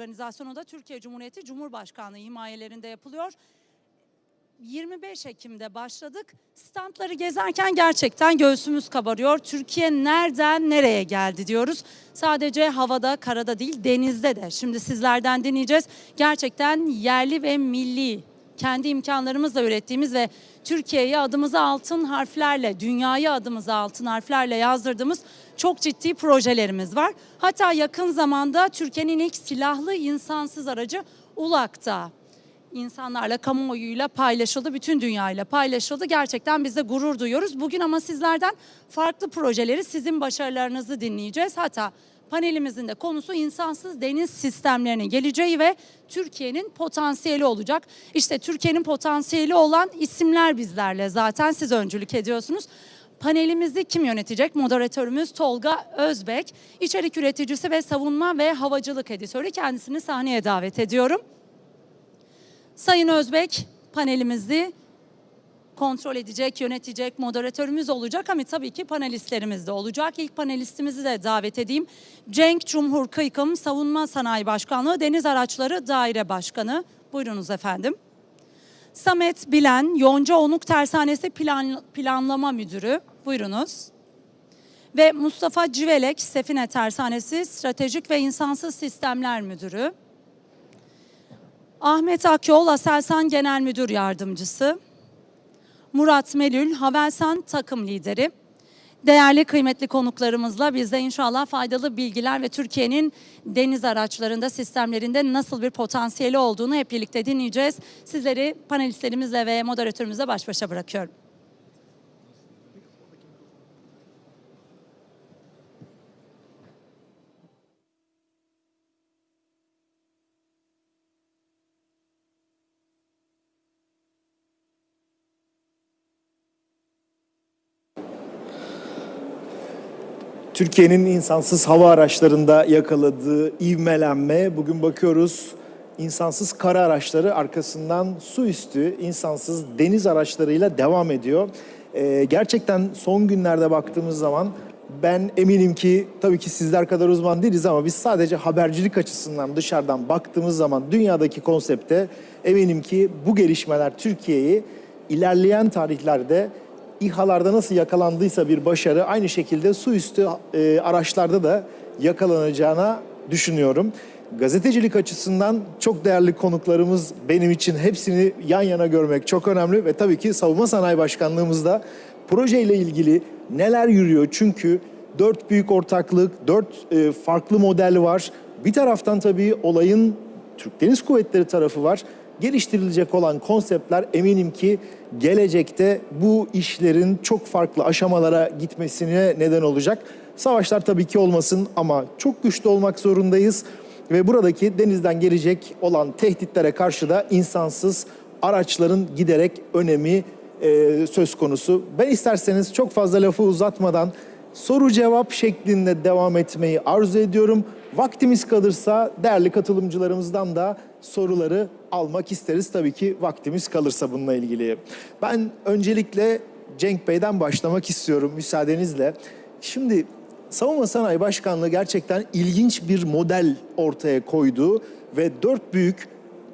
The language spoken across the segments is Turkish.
organizasyonu da Türkiye Cumhuriyeti Cumhurbaşkanlığı himayelerinde yapılıyor. 25 Ekim'de başladık. Standları gezerken gerçekten göğsümüz kabarıyor. Türkiye nereden nereye geldi diyoruz. Sadece havada, karada değil, denizde de. Şimdi sizlerden dinleyeceğiz. Gerçekten yerli ve milli, kendi imkanlarımızla ürettiğimiz ve Türkiye'ye adımızı altın harflerle, dünyayı adımızı altın harflerle yazdırdığımız çok ciddi projelerimiz var. Hatta yakın zamanda Türkiye'nin ilk silahlı insansız aracı ULAK'ta insanlarla, kamuoyuyla paylaşıldı, bütün dünyayla paylaşıldı. Gerçekten biz de gurur duyuyoruz. Bugün ama sizlerden farklı projeleri, sizin başarılarınızı dinleyeceğiz. Hatta panelimizin de konusu insansız deniz sistemlerinin geleceği ve Türkiye'nin potansiyeli olacak. İşte Türkiye'nin potansiyeli olan isimler bizlerle zaten siz öncülük ediyorsunuz. Panelimizi kim yönetecek? Moderatörümüz Tolga Özbek, içerik üreticisi ve savunma ve havacılık editörü. Kendisini sahneye davet ediyorum. Sayın Özbek panelimizi kontrol edecek, yönetecek, moderatörümüz olacak ama tabii ki panelistlerimiz de olacak. İlk panelistimizi de davet edeyim. Cenk Cumhur Kıykım, Savunma Sanayi Başkanlığı Deniz Araçları Daire Başkanı. Buyurunuz efendim. Samet Bilen, Yonca Onuk Tersanesi Plan, Planlama Müdürü. Buyurunuz. Ve Mustafa Civelek, Sefine Tersanesi Stratejik ve İnsansız Sistemler Müdürü. Ahmet Akyol, Aselsan Genel Müdür Yardımcısı. Murat Melül, Havelsan Takım Lideri. Değerli kıymetli konuklarımızla biz de inşallah faydalı bilgiler ve Türkiye'nin deniz araçlarında, sistemlerinde nasıl bir potansiyeli olduğunu hep birlikte dinleyeceğiz. Sizleri panelistlerimizle ve moderatörümüzle baş başa bırakıyorum. Türkiye'nin insansız hava araçlarında yakaladığı ivmelenme bugün bakıyoruz insansız kara araçları arkasından su üstü insansız deniz araçlarıyla devam ediyor. Ee, gerçekten son günlerde baktığımız zaman ben eminim ki tabii ki sizler kadar uzman değiliz ama biz sadece habercilik açısından dışarıdan baktığımız zaman dünyadaki konsepte eminim ki bu gelişmeler Türkiye'yi ilerleyen tarihlerde İHA'larda nasıl yakalandıysa bir başarı aynı şekilde su üstü e, araçlarda da yakalanacağına düşünüyorum. Gazetecilik açısından çok değerli konuklarımız benim için hepsini yan yana görmek çok önemli ve tabii ki Savunma Sanayi Başkanlığımızda projeyle ilgili neler yürüyor? Çünkü dört büyük ortaklık, dört e, farklı model var. Bir taraftan tabii olayın Türk Deniz Kuvvetleri tarafı var geliştirilecek olan konseptler eminim ki gelecekte bu işlerin çok farklı aşamalara gitmesine neden olacak. Savaşlar tabii ki olmasın ama çok güçlü olmak zorundayız ve buradaki denizden gelecek olan tehditlere karşı da insansız araçların giderek önemi e, söz konusu. Ben isterseniz çok fazla lafı uzatmadan soru cevap şeklinde devam etmeyi arzu ediyorum. Vaktimiz kalırsa değerli katılımcılarımızdan da soruları almak isteriz tabii ki vaktimiz kalırsa bununla ilgili. Ben öncelikle Cenk Bey'den başlamak istiyorum müsaadenizle. Şimdi Savunma Sanayi Başkanlığı gerçekten ilginç bir model ortaya koydu ve dört büyük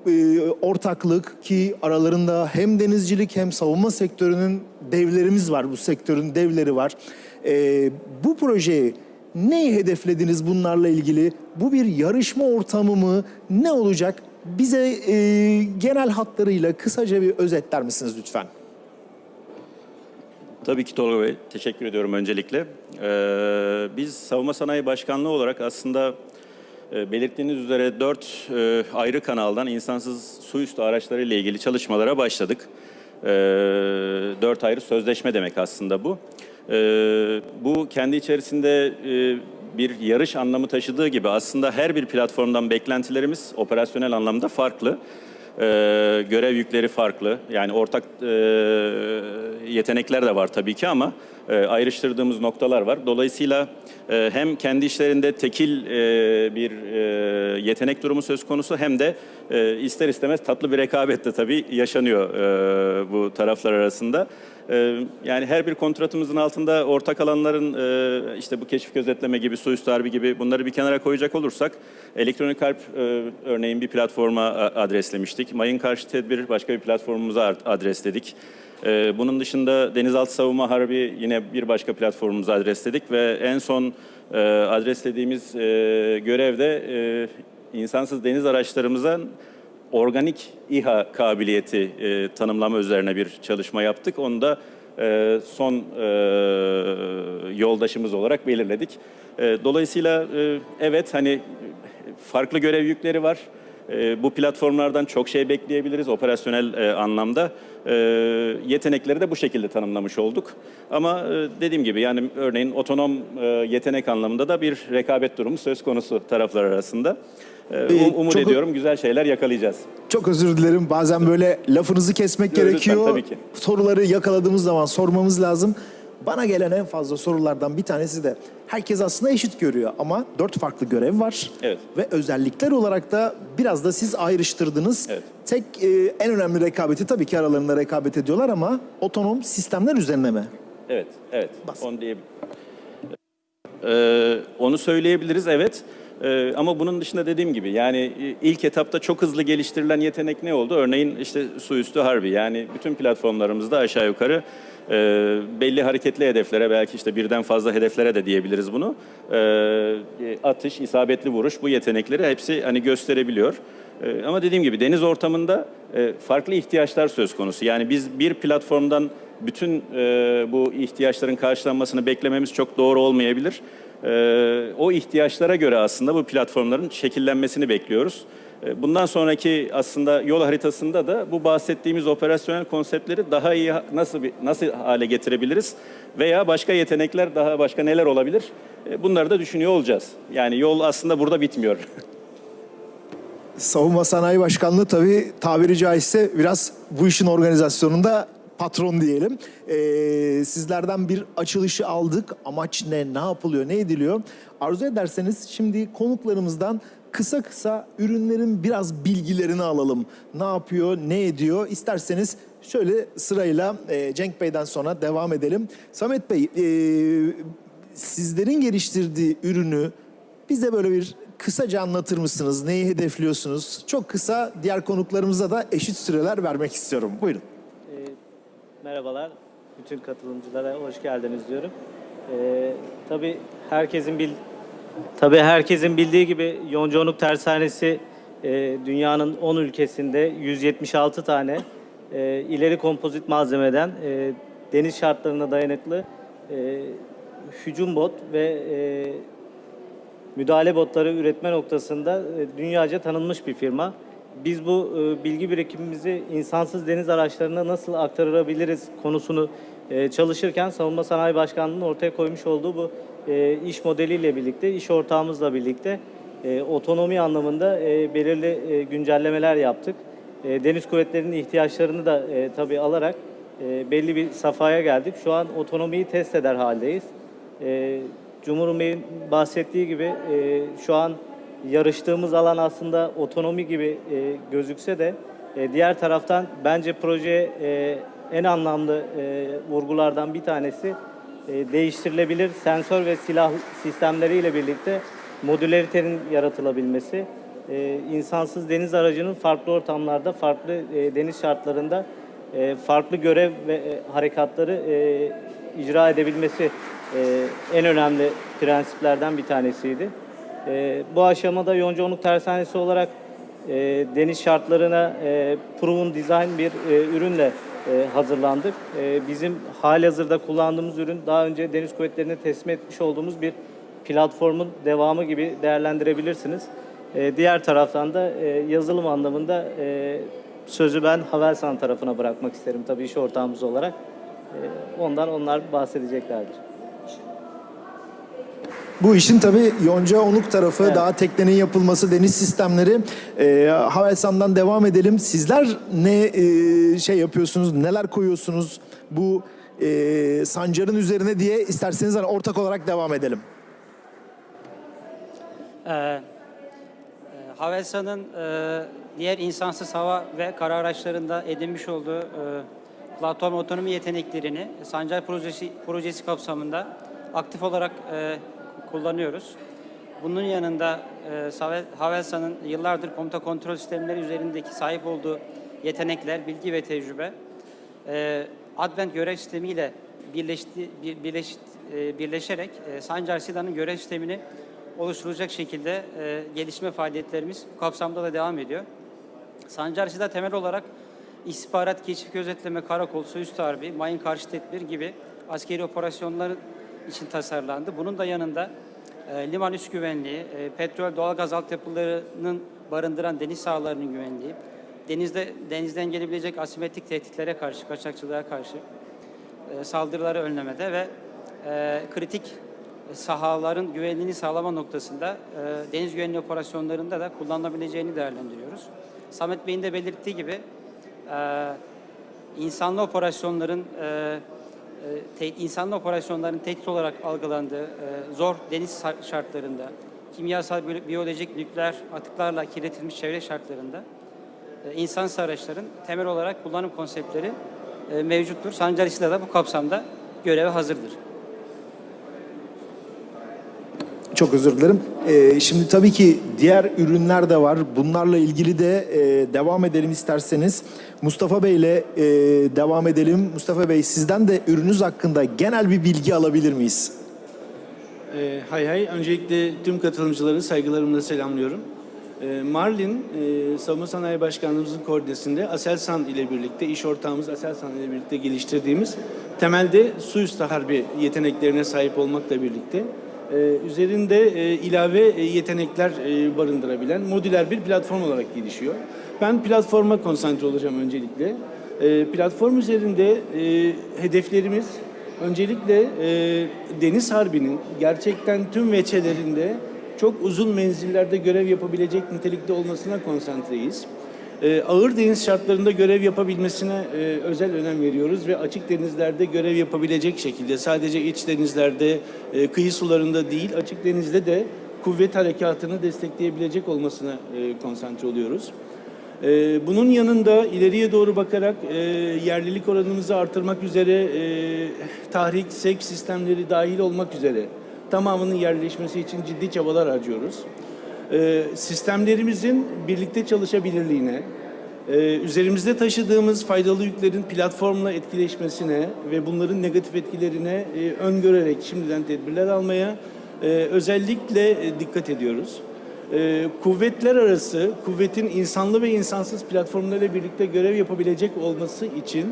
e, ortaklık ki aralarında hem denizcilik hem savunma sektörünün devlerimiz var, bu sektörün devleri var. E, bu projeyi neyi hedeflediniz bunlarla ilgili? Bu bir yarışma ortamı mı? Ne olacak? Bize e, genel hatlarıyla kısaca bir özetler misiniz lütfen? Tabii ki Tolga Bey, teşekkür ediyorum öncelikle. Ee, biz Savunma Sanayi Başkanlığı olarak aslında e, belirttiğiniz üzere dört e, ayrı kanaldan insansız su üstü araçları ile ilgili çalışmalara başladık. Ee, dört ayrı sözleşme demek aslında bu. Ee, bu kendi içerisinde e, bir yarış anlamı taşıdığı gibi aslında her bir platformdan beklentilerimiz operasyonel anlamda farklı. Ee, görev yükleri farklı. Yani ortak e, yetenekler de var tabii ki ama e, ayrıştırdığımız noktalar var. Dolayısıyla e, hem kendi işlerinde tekil e, bir e, yetenek durumu söz konusu hem de e, ister istemez tatlı bir rekabet de tabii yaşanıyor e, bu taraflar arasında. E, yani her bir kontratımızın altında ortak alanların e, işte bu keşif gözetleme gibi, suüstü harbi gibi bunları bir kenara koyacak olursak elektronik harp e, örneğin bir platforma a- adreslemiştik. Mayın karşı tedbir başka bir platformumuza adresledik. E, bunun dışında denizaltı savunma harbi yine bir başka platformumuza adresledik ve en son e, adreslediğimiz e, görevde e, insansız deniz araçlarımıza organik İHA kabiliyeti e, tanımlama üzerine bir çalışma yaptık. Onu da e, son e, yoldaşımız olarak belirledik. E, dolayısıyla e, evet hani farklı görev yükleri var. E, bu platformlardan çok şey bekleyebiliriz operasyonel e, anlamda. E, yetenekleri de bu şekilde tanımlamış olduk. Ama e, dediğim gibi yani örneğin otonom e, yetenek anlamında da bir rekabet durumu söz konusu taraflar arasında. E, um- umut çok- ediyorum güzel şeyler yakalayacağız. Çok özür dilerim. Bazen böyle lafınızı kesmek lütfen, gerekiyor. tabii ki. Soruları yakaladığımız zaman sormamız lazım. Bana gelen en fazla sorulardan bir tanesi de herkes aslında eşit görüyor ama dört farklı görev var. Evet. Ve özellikler olarak da biraz da siz ayrıştırdınız. Evet. Tek e, en önemli rekabeti tabii ki aralarında rekabet ediyorlar ama otonom sistemler üzerine mi? Evet, evet. Bas. Onu diye Ee, onu söyleyebiliriz evet. Ee, ama bunun dışında dediğim gibi yani e, ilk etapta çok hızlı geliştirilen yetenek ne oldu? Örneğin işte su üstü harbi yani bütün platformlarımızda aşağı yukarı e, belli hareketli hedeflere belki işte birden fazla hedeflere de diyebiliriz bunu. E, atış, isabetli vuruş bu yetenekleri hepsi hani gösterebiliyor. Ama dediğim gibi deniz ortamında farklı ihtiyaçlar söz konusu. Yani biz bir platformdan bütün bu ihtiyaçların karşılanmasını beklememiz çok doğru olmayabilir. E, o ihtiyaçlara göre aslında bu platformların şekillenmesini bekliyoruz. E, bundan sonraki aslında yol haritasında da bu bahsettiğimiz operasyonel konseptleri daha iyi nasıl nasıl hale getirebiliriz veya başka yetenekler daha başka neler olabilir? E, bunları da düşünüyor olacağız. Yani yol aslında burada bitmiyor. Savunma Sanayi Başkanlığı tabii tabiri caizse biraz bu işin organizasyonunda patron diyelim. Ee, sizlerden bir açılışı aldık. Amaç ne, ne yapılıyor, ne ediliyor? Arzu ederseniz şimdi konuklarımızdan kısa kısa ürünlerin biraz bilgilerini alalım. Ne yapıyor, ne ediyor? İsterseniz şöyle sırayla e, Cenk Bey'den sonra devam edelim. Samet Bey, e, sizlerin geliştirdiği ürünü bize böyle bir kısaca anlatır mısınız? Neyi hedefliyorsunuz? Çok kısa diğer konuklarımıza da eşit süreler vermek istiyorum. Buyurun. Merhabalar, bütün katılımcılara hoş geldiniz diyorum. Ee, tabii herkesin bil, tabii herkesin bildiği gibi Yoncaonuk Tersanesi e, dünyanın 10 ülkesinde 176 tane e, ileri kompozit malzemeden e, deniz şartlarına dayanıklı e, hücum bot ve e, müdahale botları üretme noktasında e, dünyaca tanınmış bir firma. Biz bu e, bilgi birikimimizi insansız deniz araçlarına nasıl aktarabiliriz konusunu e, çalışırken Savunma Sanayi Başkanlığı'nın ortaya koymuş olduğu bu e, iş modeliyle birlikte, iş ortağımızla birlikte e, otonomi anlamında e, belirli e, güncellemeler yaptık. E, Deniz kuvvetlerinin ihtiyaçlarını da e, tabii alarak e, belli bir safhaya geldik. Şu an otonomiyi test eder haldeyiz. E, Cumhur Bey'in bahsettiği gibi e, şu an yarıştığımız alan aslında otonomi gibi e, gözükse de e, diğer taraftan bence projeye e, en anlamlı e, vurgulardan bir tanesi e, değiştirilebilir sensör ve silah sistemleriyle birlikte modüleritenin yaratılabilmesi. E, insansız deniz aracının farklı ortamlarda, farklı e, deniz şartlarında e, farklı görev ve e, harekatları e, icra edebilmesi e, en önemli prensiplerden bir tanesiydi. E, bu aşamada Yoncaonuk Tersanesi olarak e, deniz şartlarına e, proven design bir e, ürünle e, hazırlandık. E, bizim halihazırda kullandığımız ürün daha önce Deniz Kuvvetleri'ne teslim etmiş olduğumuz bir platformun devamı gibi değerlendirebilirsiniz. E, diğer taraftan da e, yazılım anlamında e, sözü ben Havelsan tarafına bırakmak isterim tabii iş ortağımız olarak. E, ondan onlar bahsedeceklerdir. Bu işin tabii Yonca Onuk tarafı, Evet. daha teknenin yapılması, deniz sistemleri. Ee, Havelsan'dan devam edelim. Sizler ne e, şey yapıyorsunuz, neler koyuyorsunuz? Bu e, Sancar'ın üzerine diye isterseniz hani ortak olarak devam edelim. Ee, e, Havelsan'ın e, diğer insansız hava ve kara araçlarında edinmiş olduğu e, platform otonomi yeteneklerini Sancar projesi, projesi kapsamında aktif olarak e, kullanıyoruz. Bunun yanında e, Havelsan'ın yıllardır komuta kontrol sistemleri üzerindeki sahip olduğu yetenekler, bilgi ve tecrübe e, Advent görev sistemiyle birleşti, bir, birleş, e, birleşerek e, Sancar Silah'ın görev sistemini oluşturulacak şekilde e, gelişme faaliyetlerimiz bu kapsamda da devam ediyor. Sancar Silah temel olarak istihbarat, keşif, gözetleme, karakol, üstü harbi, mayın karşı tedbir gibi askeri operasyonlar için tasarlandı. Bunun da yanında e, liman üst güvenliği, e, petrol, doğalgaz altyapılarının barındıran deniz sahalarının güvenliği, denizde denizden gelebilecek asimetrik tehditlere karşı, kaçakçılığa karşı e, saldırıları önlemede ve e, kritik sahaların güvenliğini sağlama noktasında e, deniz güvenliği operasyonlarında da kullanılabileceğini değerlendiriyoruz. Samet Bey'in de belirttiği gibi e, insanlı operasyonların e, te, insanlı operasyonların tehdit olarak algılandığı e, zor deniz şar- şartlarında, kimyasal, biyo- biyolojik, nükleer atıklarla kirletilmiş çevre şartlarında e, insansız araçların temel olarak kullanım konseptleri e, mevcuttur. Sancar İSİLA da bu kapsamda göreve hazırdır. Çok özür dilerim. Ee, şimdi tabii ki diğer ürünler de var. Bunlarla ilgili de e, devam edelim isterseniz. Mustafa Bey ile e, devam edelim. Mustafa Bey sizden de ürününüz hakkında genel bir bilgi alabilir miyiz? Ee, hay hay. Öncelikle tüm katılımcıları saygılarımla selamlıyorum. Ee, Marlin, e, Savunma Sanayi Başkanlığımızın koordinesinde Aselsan ile birlikte, iş ortağımız Aselsan ile birlikte geliştirdiğimiz temelde su üstü harbi yeteneklerine sahip olmakla birlikte e, üzerinde e, ilave e, yetenekler barındırabilen modüler bir platform olarak gelişiyor. Ben platforma konsantre olacağım öncelikle. Platform üzerinde hedeflerimiz Öncelikle Deniz Harbi'nin gerçekten tüm veçelerinde çok uzun menzillerde görev yapabilecek nitelikte olmasına konsantreyiz. E, ağır deniz şartlarında görev yapabilmesine e, özel önem veriyoruz ve açık denizlerde görev yapabilecek şekilde sadece iç denizlerde, e, kıyı sularında değil açık denizde de kuvvet harekatını destekleyebilecek olmasına e, konsantre oluyoruz. Ee, Bunun yanında ileriye doğru bakarak yerlilik oranımızı artırmak üzere tahrik, sek sistemleri dahil olmak üzere tamamının yerleşmesi için ciddi çabalar harcıyoruz. Ee, Sistemlerimizin birlikte çalışabilirliğine, e, üzerimizde taşıdığımız faydalı yüklerin platformla etkileşmesine ve bunların negatif etkilerine e, öngörerek şimdiden tedbirler almaya e, özellikle e, dikkat ediyoruz. Kuvvetler arası, kuvvetin insanlı ve insansız platformlarıyla birlikte görev yapabilecek olması için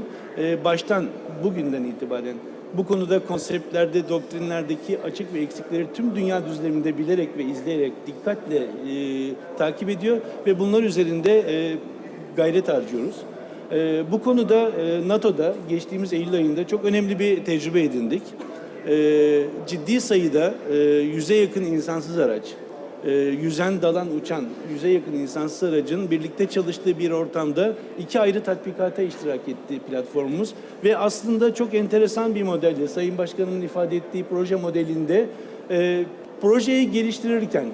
baştan bugünden itibaren bu konuda konseptlerde, doktrinlerdeki açık ve eksikleri tüm dünya düzleminde bilerek ve izleyerek dikkatle e, takip ediyor ve bunlar üzerinde e, gayret harcıyoruz. E, bu konuda e, NATO'da geçtiğimiz Eylül ayında çok önemli bir tecrübe edindik. E, ciddi sayıda e, yüze yakın insansız araç, e, yüzen, dalan, uçan, yüze yakın insansız aracın birlikte çalıştığı bir ortamda iki ayrı tatbikata iştirak ettiği platformumuz ve aslında çok enteresan bir modelde Sayın Başkanımın ifade ettiği proje modelinde e, projeyi geliştirirken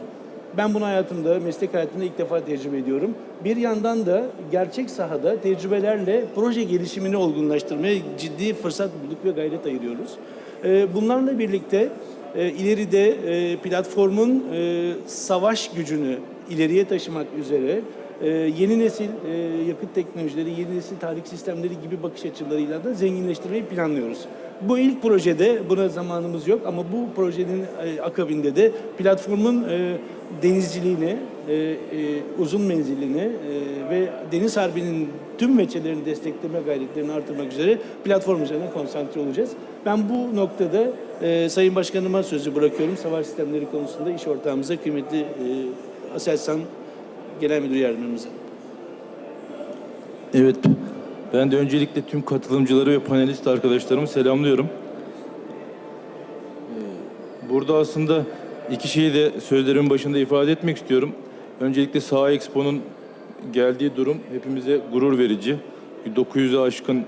ben bunu hayatımda, meslek hayatımda ilk defa tecrübe ediyorum. Bir yandan da gerçek sahada tecrübelerle proje gelişimini olgunlaştırmaya ciddi fırsat bulduk ve gayret ayırıyoruz. Ee, Bunlarla birlikte e, ileride e, platformun e, savaş gücünü ileriye taşımak üzere e, yeni nesil e, yakıt teknolojileri, yeni nesil tarih sistemleri gibi bakış açılarıyla da zenginleştirmeyi planlıyoruz. Bu ilk projede buna zamanımız yok ama bu projenin e, akabinde de platformun e, denizciliğini, e, e, uzun menzilini e, ve deniz harbinin tüm meçelerini destekleme gayretlerini artırmak üzere platform üzerine konsantre olacağız. Ben bu noktada e, Sayın Başkanıma sözü bırakıyorum. Savaş sistemleri konusunda iş ortağımıza kıymetli e, Aselsan Genel Müdür Yardımcımıza. Evet, ben de öncelikle tüm katılımcıları ve panelist arkadaşlarımı selamlıyorum. Ee, Burada aslında iki şeyi de sözlerimin başında ifade etmek istiyorum. Öncelikle Saha Expo'nun geldiği durum hepimize gurur verici. 900'e aşkın e,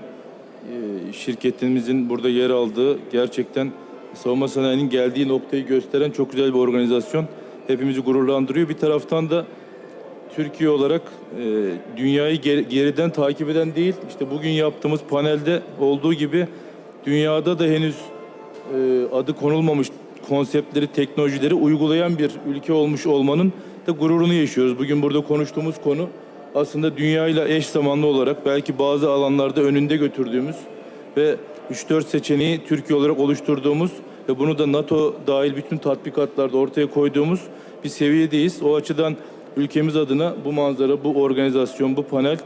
şirketimizin burada yer aldığı gerçekten savunma sanayinin geldiği noktayı gösteren çok güzel bir organizasyon. Hepimizi gururlandırıyor. Bir taraftan da Türkiye olarak e, dünyayı geri- geriden takip eden değil, işte bugün yaptığımız panelde olduğu gibi dünyada da henüz e, adı konulmamış konseptleri, teknolojileri uygulayan bir ülke olmuş olmanın da gururunu yaşıyoruz. Bugün burada konuştuğumuz konu aslında dünyayla eş zamanlı olarak belki bazı alanlarda önünde götürdüğümüz ve 3-4 seçeneği Türkiye olarak oluşturduğumuz ve bunu da NATO dahil bütün tatbikatlarda ortaya koyduğumuz bir seviyedeyiz. O açıdan ülkemiz adına bu manzara, bu organizasyon, bu panel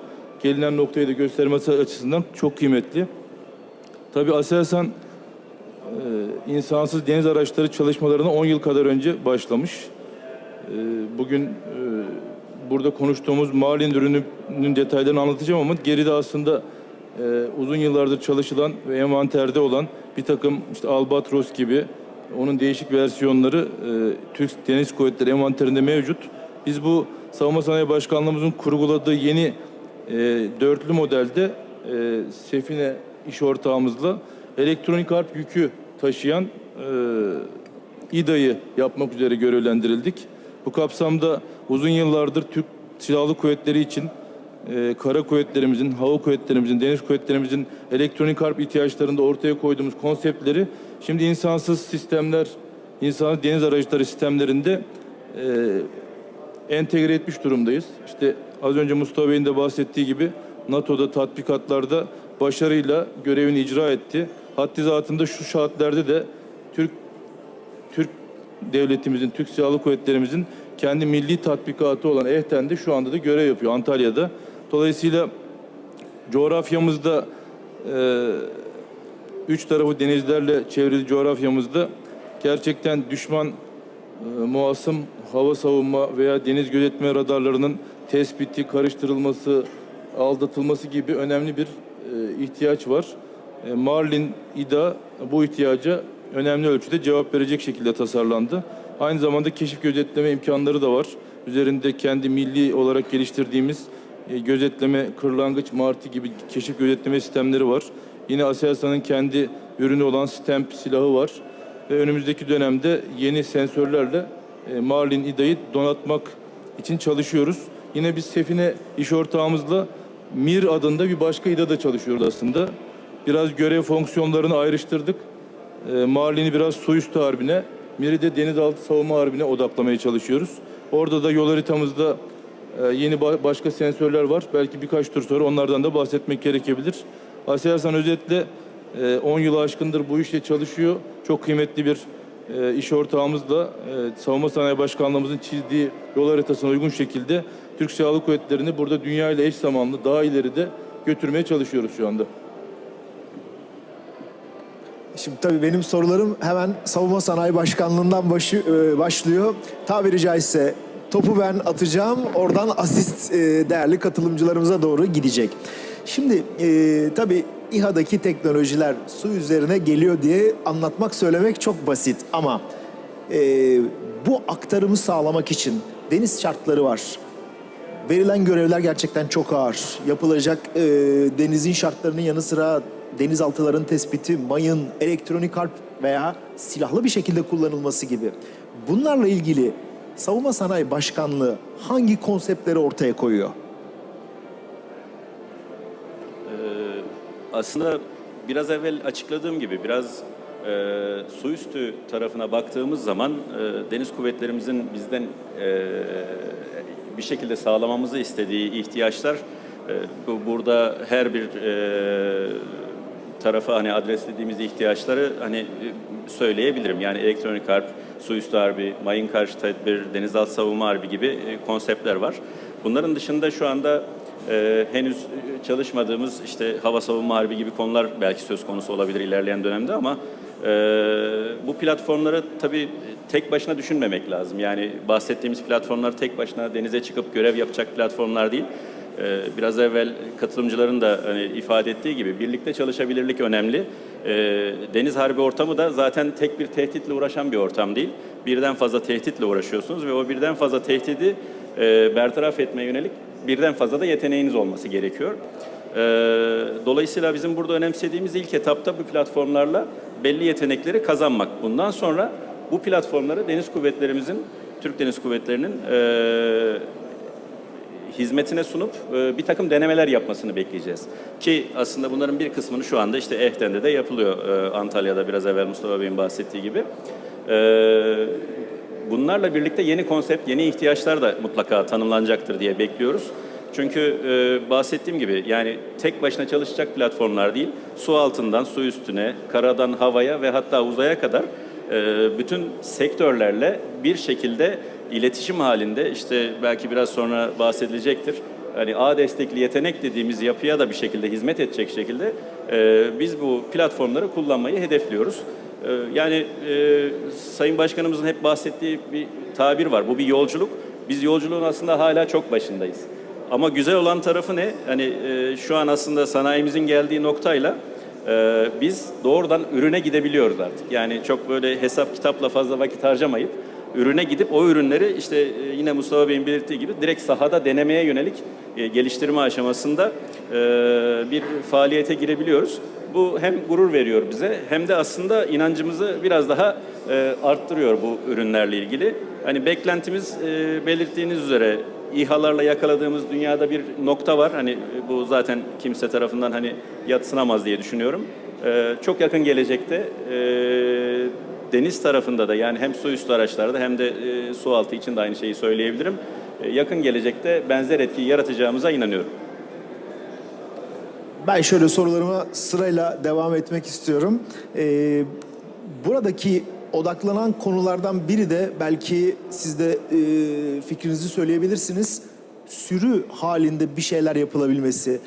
gelinen noktayı da göstermesi açısından çok kıymetli. Tabii Aselsan e, insansız deniz araçları çalışmalarına 10 yıl kadar önce başlamış. E, Bugün e, burada konuştuğumuz Marlin ürününün detaylarını anlatacağım ama geride aslında e, uzun yıllardır çalışılan ve envanterde olan bir takım işte Albatros gibi onun değişik versiyonları e, Türk Deniz Kuvvetleri envanterinde mevcut. Biz bu Savunma Sanayi Başkanlığımızın kurguladığı yeni e, dörtlü modelde e, Sefine iş ortağımızla elektronik harp yükü taşıyan e, İDA'yı yapmak üzere görevlendirildik. Bu kapsamda uzun yıllardır Türk Silahlı Kuvvetleri için e, kara kuvvetlerimizin, hava kuvvetlerimizin, deniz kuvvetlerimizin elektronik harp ihtiyaçlarında ortaya koyduğumuz konseptleri şimdi insansız sistemler, insansız deniz araçları sistemlerinde e, entegre etmiş durumdayız. İşte az önce Mustafa Bey'in de bahsettiği gibi NATO'da tatbikatlarda başarıyla görevini icra etti. Haddi zatında şu şartlarda de Türk Türk devletimizin, Türk Silahlı Kuvvetlerimizin kendi milli tatbikatı olan EHTEN'de şu anda da görev yapıyor Antalya'da. Dolayısıyla coğrafyamızda e, üç tarafı denizlerle çevrili coğrafyamızda gerçekten düşman e, muasım hava savunma veya deniz gözetme radarlarının tespiti, karıştırılması, aldatılması gibi önemli bir e, ihtiyaç var. E, Marlin İDA bu ihtiyaca önemli ölçüde cevap verecek şekilde tasarlandı. Aynı zamanda keşif gözetleme imkanları da var. Üzerinde kendi milli olarak geliştirdiğimiz gözetleme, kırlangıç, martı gibi keşif gözetleme sistemleri var. Yine Aselsan'ın kendi ürünü olan Stamp silahı var. Ve önümüzdeki dönemde yeni sensörlerle e, Marlin İDA'yı donatmak için çalışıyoruz. Yine biz Sefine iş ortağımızla MIR adında bir başka İDA'da çalışıyoruz aslında. Biraz görev fonksiyonlarını ayrıştırdık. E, Marlin'i biraz su üstü harbine, MIR'i de denizaltı savunma harbine odaklamaya çalışıyoruz. Orada da yol haritamızda e, yeni ba- başka sensörler var. Belki birkaç tur sonra onlardan da bahsetmek gerekebilir. Aselsan özetle e, 10 yılı aşkındır bu işle çalışıyor. Çok kıymetli bir e, iş ortağımızla e, Savunma Sanayi Başkanlığımızın çizdiği yol haritasına uygun şekilde Türk Silahlı Kuvvetleri'ni burada dünya ile eş zamanlı daha ileride götürmeye çalışıyoruz şu anda. Şimdi tabii benim sorularım hemen Savunma Sanayi Başkanlığı'ndan başı, e, başlıyor. Tabiri caizse topu ben atacağım. Oradan asist e, değerli katılımcılarımıza doğru gidecek. Şimdi e, tabii İHA'daki teknolojiler su üzerine geliyor diye anlatmak, söylemek çok basit. Ama e, bu aktarımı sağlamak için deniz şartları var. Verilen görevler gerçekten çok ağır. Yapılacak e, denizin şartlarının yanı sıra denizaltıların tespiti, mayın, elektronik harp veya silahlı bir şekilde kullanılması gibi. Bunlarla ilgili Savunma Sanayi Başkanlığı hangi konseptleri ortaya koyuyor? Aslında biraz evvel açıkladığım gibi biraz e, su üstü tarafına baktığımız zaman e, deniz kuvvetlerimizin bizden e, bir şekilde sağlamamızı istediği ihtiyaçlar e, bu burada her bir e, tarafa hani adreslediğimiz ihtiyaçları hani e, söyleyebilirim. Yani elektronik harp, su üstü harbi, mayın karşı tedbir, denizaltı savunma harbi gibi e, konseptler var. Bunların dışında şu anda e, henüz çalışmadığımız işte hava savunma harbi gibi konular belki söz konusu olabilir ilerleyen dönemde ama e, bu platformları tabii tek başına düşünmemek lazım. Yani bahsettiğimiz platformlar tek başına denize çıkıp görev yapacak platformlar değil. Ee, Biraz evvel katılımcıların da hani ifade ettiği gibi birlikte çalışabilirlik önemli. Ee, Deniz harbi ortamı da zaten tek bir tehditle uğraşan bir ortam değil. Birden fazla tehditle uğraşıyorsunuz ve o birden fazla tehdidi e, bertaraf etmeye yönelik birden fazla da yeteneğiniz olması gerekiyor. Ee, dolayısıyla bizim burada önemsediğimiz ilk etapta bu platformlarla belli yetenekleri kazanmak. Bundan sonra bu platformları deniz kuvvetlerimizin, Türk Deniz Kuvvetleri'nin e, hizmetine sunup e, bir takım denemeler yapmasını bekleyeceğiz. Ki aslında bunların bir kısmını şu anda işte Ehten'de de yapılıyor e, Antalya'da biraz evvel Mustafa Bey'in bahsettiği gibi. E, bunlarla birlikte yeni konsept, yeni ihtiyaçlar da mutlaka tanımlanacaktır diye bekliyoruz. Çünkü e, bahsettiğim gibi yani tek başına çalışacak platformlar değil, su altından su üstüne, karadan havaya ve hatta uzaya kadar e, bütün sektörlerle bir şekilde iletişim halinde işte belki biraz sonra bahsedilecektir. Hani ağ destekli yetenek dediğimiz yapıya da bir şekilde hizmet edecek şekilde e, biz bu platformları kullanmayı hedefliyoruz. E, yani e, Sayın Başkanımızın hep bahsettiği bir tabir var. Bu bir yolculuk. Biz yolculuğun aslında hala çok başındayız. Ama güzel olan tarafı ne? Hani e, şu an aslında sanayimizin geldiği noktayla e, biz doğrudan ürüne gidebiliyoruz artık. Yani çok böyle hesap kitapla fazla vakit harcamayıp ürüne gidip o ürünleri işte e, yine Mustafa Bey'in belirttiği gibi direkt sahada denemeye yönelik e, geliştirme aşamasında e, bir faaliyete girebiliyoruz. Bu hem gurur veriyor bize hem de aslında inancımızı biraz daha arttırıyor bu ürünlerle ilgili. Hani beklentimiz belirttiğiniz üzere İHA'larla yakaladığımız dünyada bir nokta var. Hani bu zaten kimse tarafından hani yatsınamaz diye düşünüyorum. Ee, çok yakın gelecekte e, deniz tarafında da yani hem su üstü araçlarda hem de e, su altı için de aynı şeyi söyleyebilirim. E, yakın gelecekte benzer etkiyi yaratacağımıza inanıyorum. Ben şöyle sorularıma sırayla devam etmek istiyorum. Ee, buradaki odaklanan konulardan biri de belki siz de e, fikrinizi söyleyebilirsiniz. Sürü halinde bir şeyler yapılabilmesi.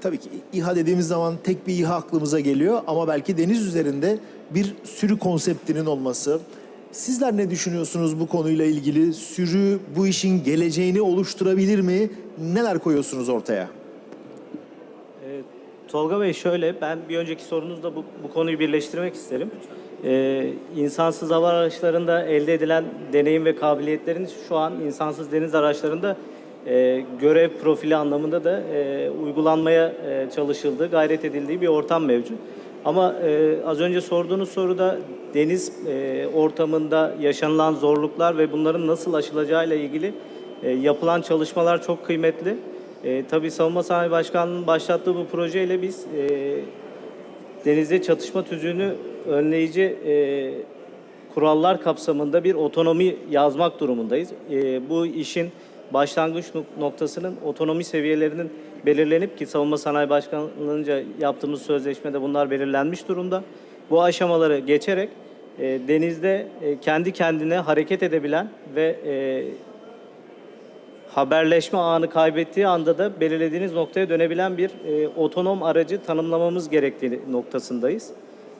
Tabii ki İHA dediğimiz zaman tek bir İHA aklımıza geliyor ama belki deniz üzerinde bir sürü konseptinin olması. Sizler ne düşünüyorsunuz bu konuyla ilgili? Sürü bu işin geleceğini oluşturabilir mi? Neler koyuyorsunuz ortaya? Tolga Bey şöyle, ben bir önceki sorunuzda bu, bu konuyu birleştirmek isterim. Ee, insansız hava araçlarında elde edilen deneyim ve kabiliyetlerin şu an insansız deniz araçlarında e, görev profili anlamında da e, uygulanmaya e, çalışıldığı, gayret edildiği bir ortam mevcut. Ama e, az önce sorduğunuz soruda deniz e, ortamında yaşanılan zorluklar ve bunların nasıl aşılacağıyla ilgili e, yapılan çalışmalar çok kıymetli. E, tabii Savunma Sanayi Başkanlığı'nın başlattığı bu projeyle biz e, denizde çatışma tüzüğünü önleyici e, kurallar kapsamında bir otonomi yazmak durumundayız. E, bu işin başlangıç nok- noktasının otonomi seviyelerinin belirlenip ki Savunma Sanayi Başkanlığı'nca yaptığımız sözleşmede bunlar belirlenmiş durumda. Bu aşamaları geçerek e, denizde e, kendi kendine hareket edebilen ve e, haberleşme ağını kaybettiği anda da belirlediğiniz noktaya dönebilen bir e, otonom aracı tanımlamamız gerektiği noktasındayız.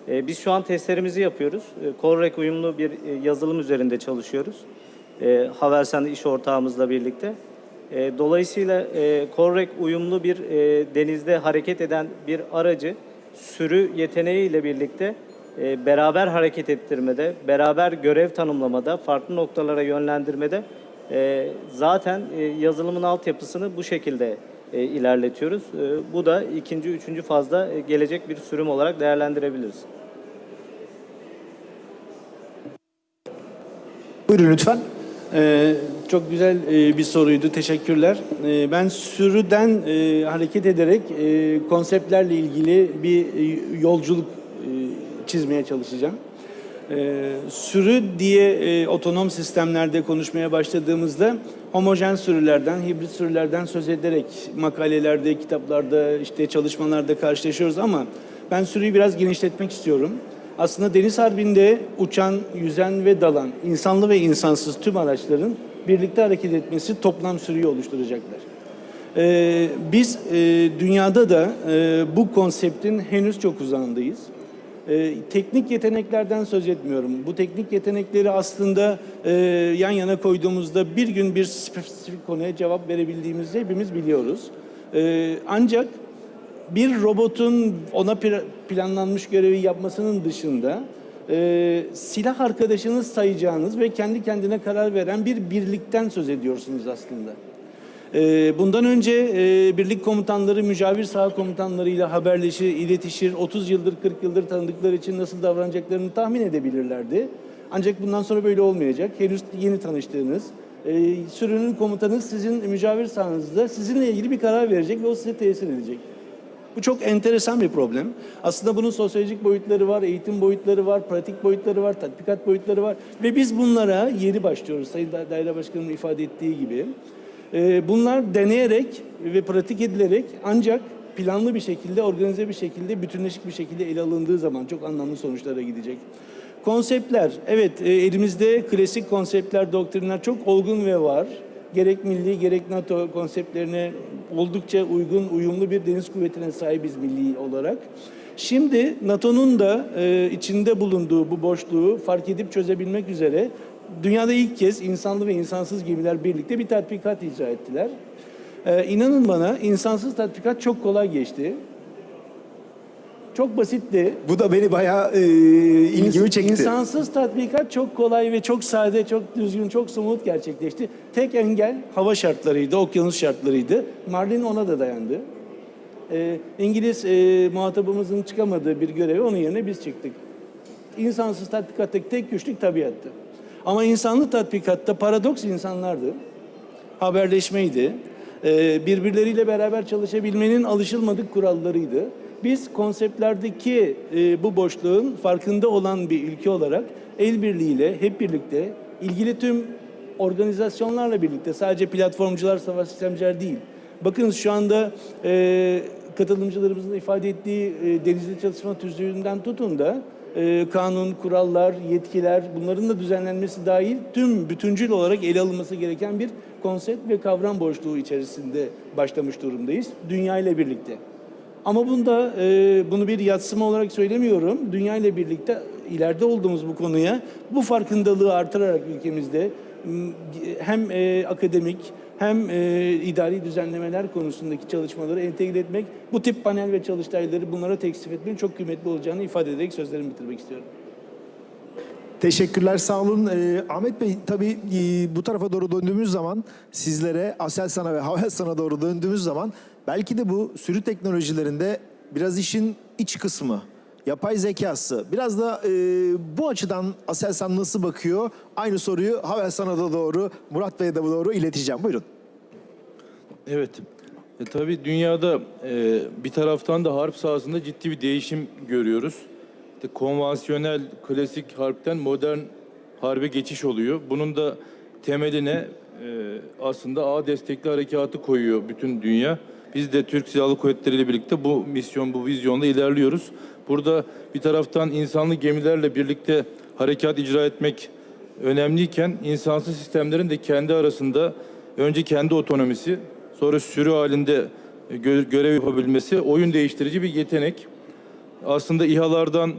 E, biz şu an testlerimizi yapıyoruz. E, Colrec uyumlu bir e, yazılım üzerinde çalışıyoruz. E, Havelsan iş ortağımızla birlikte. E, dolayısıyla e, Colrec uyumlu bir e, denizde hareket eden bir aracı sürü yeteneğiyle birlikte e, beraber hareket ettirmede, beraber görev tanımlamada, farklı noktalara yönlendirmede e, zaten e, yazılımın altyapısını bu şekilde e, ilerletiyoruz. E, bu da ikinci, üçüncü fazda e, gelecek bir sürüm olarak değerlendirebiliriz. Buyurun lütfen. Ee, çok güzel e, bir soruydu. Teşekkürler. Ee, ben sürüden e, hareket ederek e, konseptlerle ilgili bir e, yolculuk e, çizmeye çalışacağım. Ee, sürü diye e, otonom sistemlerde konuşmaya başladığımızda homojen sürülerden, hibrit sürülerden söz ederek makalelerde, kitaplarda, işte çalışmalarda karşılaşıyoruz ama ben sürüyü biraz genişletmek istiyorum. Aslında deniz harbinde uçan, yüzen ve dalan, insanlı ve insansız tüm araçların birlikte hareket etmesi toplam sürüyü oluşturacaklar. Ee, biz e, dünyada da e, bu konseptin henüz çok uzağındayız. Ee, teknik yeteneklerden söz etmiyorum. Bu teknik yetenekleri aslında e, yan yana koyduğumuzda bir gün bir spesifik konuya cevap verebildiğimizi hepimiz biliyoruz. Ee, ancak bir robotun ona pla- planlanmış görevi yapmasının dışında e, silah arkadaşınız sayacağınız ve kendi kendine karar veren bir birlikten söz ediyorsunuz aslında. Ee, Bundan önce e, birlik komutanları mücavir saha komutanlarıyla haberleşir, iletişir, 30 yıldır 40 yıldır tanıdıkları için nasıl davranacaklarını tahmin edebilirlerdi. Ancak bundan sonra böyle olmayacak. Henüz yeni tanıştığınız, e, sürünün komutanı sizin mücavir sahanızda sizinle ilgili bir karar verecek ve o size tesir edecek. Bu çok enteresan bir problem. Aslında bunun sosyolojik boyutları var, eğitim boyutları var, pratik boyutları var, tatbikat boyutları var. Ve biz bunlara yeni başlıyoruz Sayın Da- Daire Başkanı'nın ifade ettiği gibi. Ee, Bunlar deneyerek ve pratik edilerek ancak planlı bir şekilde, organize bir şekilde, bütünleşik bir şekilde ele alındığı zaman çok anlamlı sonuçlara gidecek. Konseptler, evet e, elimizde klasik konseptler, doktrinler çok olgun ve var. Gerek milli gerek NATO konseptlerine oldukça uygun, uyumlu bir deniz kuvvetine sahibiz milli olarak. Şimdi NATO'nun da e, içinde bulunduğu bu boşluğu fark edip çözebilmek üzere dünyada ilk kez insanlı ve insansız gemiler birlikte bir tatbikat icra ettiler. E, inanın bana insansız tatbikat çok kolay geçti. Çok basitti. Bu da beni bayağı e, ilgimi çekti. İnsansız tatbikat çok kolay ve çok sade, çok düzgün, çok somut gerçekleşti. Tek engel hava şartlarıydı, okyanus şartlarıydı. Marlin ona da dayandı. Ee, İngiliz e, muhatabımızın çıkamadığı bir göreve onun yerine biz çıktık. İnsansız tatbikattaki tek güçlük tabiattı. Ama insanlı tatbikatta paradoks insanlardı. Haberleşmeydi. Ee, birbirleriyle beraber çalışabilmenin alışılmadık kurallarıydı. Biz konseptlerdeki e, bu boşluğun farkında olan bir ülke olarak el birliğiyle hep birlikte ilgili tüm organizasyonlarla birlikte sadece platformcular, savaş sistemciler değil. Bakınız şu anda e, katılımcılarımızın ifade ettiği e, denizli çalışma tüzüğünden tutun da e, kanun, kurallar, yetkiler bunların da düzenlenmesi dahil tüm bütüncül olarak ele alınması gereken bir konsept ve kavram boşluğu içerisinde başlamış durumdayız. Dünya ile birlikte. Ama bunda e, bunu bir yatsıma olarak söylemiyorum. Dünya ile birlikte ileride olduğumuz bu konuya bu farkındalığı artırarak ülkemizde hem e, akademik hem e, idari düzenlemeler konusundaki çalışmaları entegre etmek, bu tip panel ve çalıştayları bunlara tekstif etmenin çok kıymetli olacağını ifade ederek sözlerimi bitirmek istiyorum. Teşekkürler, sağ olun. Ee, Ahmet Bey, tabii e, bu tarafa doğru döndüğümüz zaman sizlere, Aselsan'a ve Havelsan'a doğru döndüğümüz zaman belki de bu sürü teknolojilerinde biraz işin iç kısmı, yapay zekası. Biraz da e, bu açıdan Aselsan nasıl bakıyor? Aynı soruyu Havelsan'a da doğru, Murat Bey'e de doğru ileteceğim. Buyurun. Evet. E, tabii dünyada e, bir taraftan da harp sahasında ciddi bir değişim görüyoruz. İşte konvansiyonel, klasik harpten modern harbe geçiş oluyor. Bunun da temeline e, aslında A destekli harekatı koyuyor bütün dünya. Biz de Türk Silahlı Kuvvetleri ile birlikte bu misyon, bu vizyonda ilerliyoruz. Burada bir taraftan insanlı gemilerle birlikte harekat icra etmek önemliyken insansız sistemlerin de kendi arasında önce kendi otonomisi, sonra sürü halinde gö- görev yapabilmesi oyun değiştirici bir yetenek. Aslında İHA'lardan,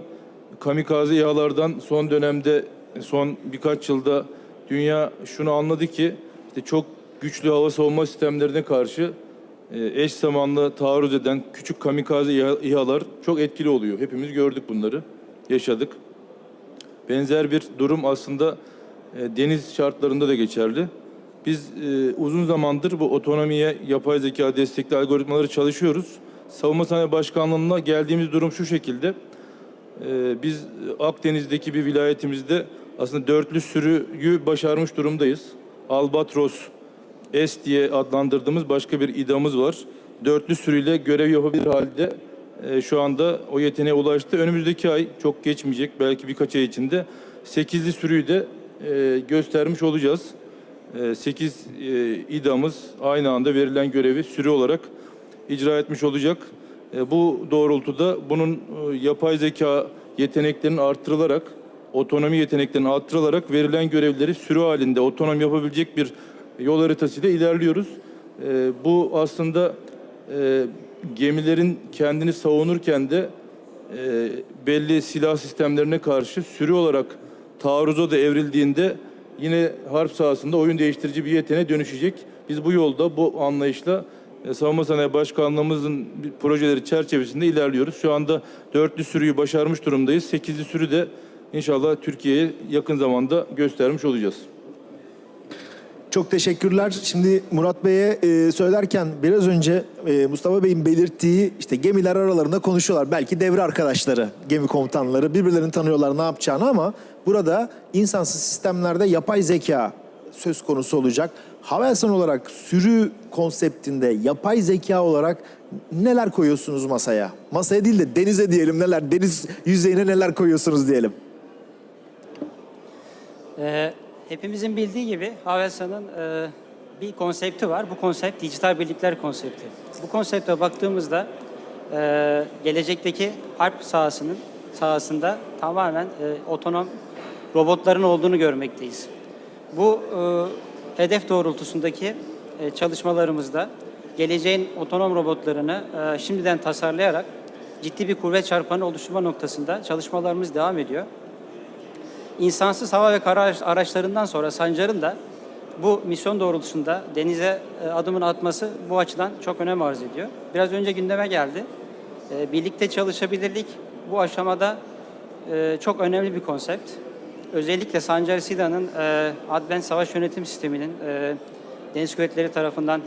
kamikaze İHA'lardan son dönemde, son birkaç yılda dünya şunu anladı ki işte çok güçlü hava savunma sistemlerine karşı e, eş zamanlı taarruz eden küçük kamikaze İHA- İHA'lar çok etkili oluyor. Hepimiz gördük bunları, yaşadık. Benzer bir durum aslında e, deniz şartlarında da geçerli. Biz e, uzun zamandır bu otonomiye, yapay zeka destekli algoritmaları çalışıyoruz. Savunma Sanayi Başkanlığı'na geldiğimiz durum şu şekilde. E, biz Akdeniz'deki bir vilayetimizde aslında dörtlü sürüyü başarmış durumdayız. Albatros S diye adlandırdığımız başka bir idamız var. Dörtlü sürüyle görev yapabilir halde e, şu anda o yeteneğe ulaştı. Önümüzdeki ay çok geçmeyecek belki birkaç ay içinde sekizli sürüyü de e, göstermiş olacağız. 8 idamız aynı anda verilen görevi sürü olarak icra etmiş olacak. E, Bu doğrultuda bunun e, yapay zeka yeteneklerinin artırılarak, otonomi yeteneklerinin artırılarak verilen görevleri sürü halinde otonom yapabilecek bir yol haritasıyla ilerliyoruz. E, Bu aslında e, gemilerin kendini savunurken de e, belli silah sistemlerine karşı sürü olarak taarruza da evrildiğinde yine harp sahasında oyun değiştirici bir yeteneğe dönüşecek. Biz bu yolda, bu anlayışla e, Savunma Sanayi Başkanlığımızın projeleri çerçevesinde ilerliyoruz. Şu anda dörtlü sürüyü başarmış durumdayız. Sekizli sürü de inşallah Türkiye'ye yakın zamanda göstermiş olacağız. Çok teşekkürler. Şimdi Murat Bey'e e, söylerken biraz önce e, Mustafa Bey'in belirttiği işte gemiler aralarında konuşuyorlar. Belki devre arkadaşları, gemi komutanları birbirlerini tanıyorlar ne yapacağını ama burada insansız sistemlerde yapay zeka söz konusu olacak. Havelsan olarak sürü konseptinde yapay zeka olarak neler koyuyorsunuz masaya? Masaya değil de denize diyelim neler, deniz yüzeyine neler koyuyorsunuz diyelim. Ee, hepimizin bildiği gibi Havelsan'ın e, bir konsepti var. Bu konsept dijital birlikler konsepti. Bu konsepte baktığımızda e, gelecekteki harp sahasının sahasında tamamen e, otonom robotların olduğunu görmekteyiz. Bu e, hedef doğrultusundaki e, çalışmalarımızda geleceğin otonom robotlarını e, şimdiden tasarlayarak ciddi bir kuvvet çarpanı oluşturma noktasında çalışmalarımız devam ediyor. İnsansız hava ve kara araç- araçlarından sonra Sancar'ın da bu misyon doğrultusunda denize e, adımını atması bu açıdan çok önem arz ediyor. Biraz önce gündeme geldi. E, Birlikte çalışabilirlik bu aşamada e, çok önemli bir konsept. Özellikle Sancar Sida'nın Advent Savaş Yönetim Sistemi'nin Deniz Kuvvetleri tarafından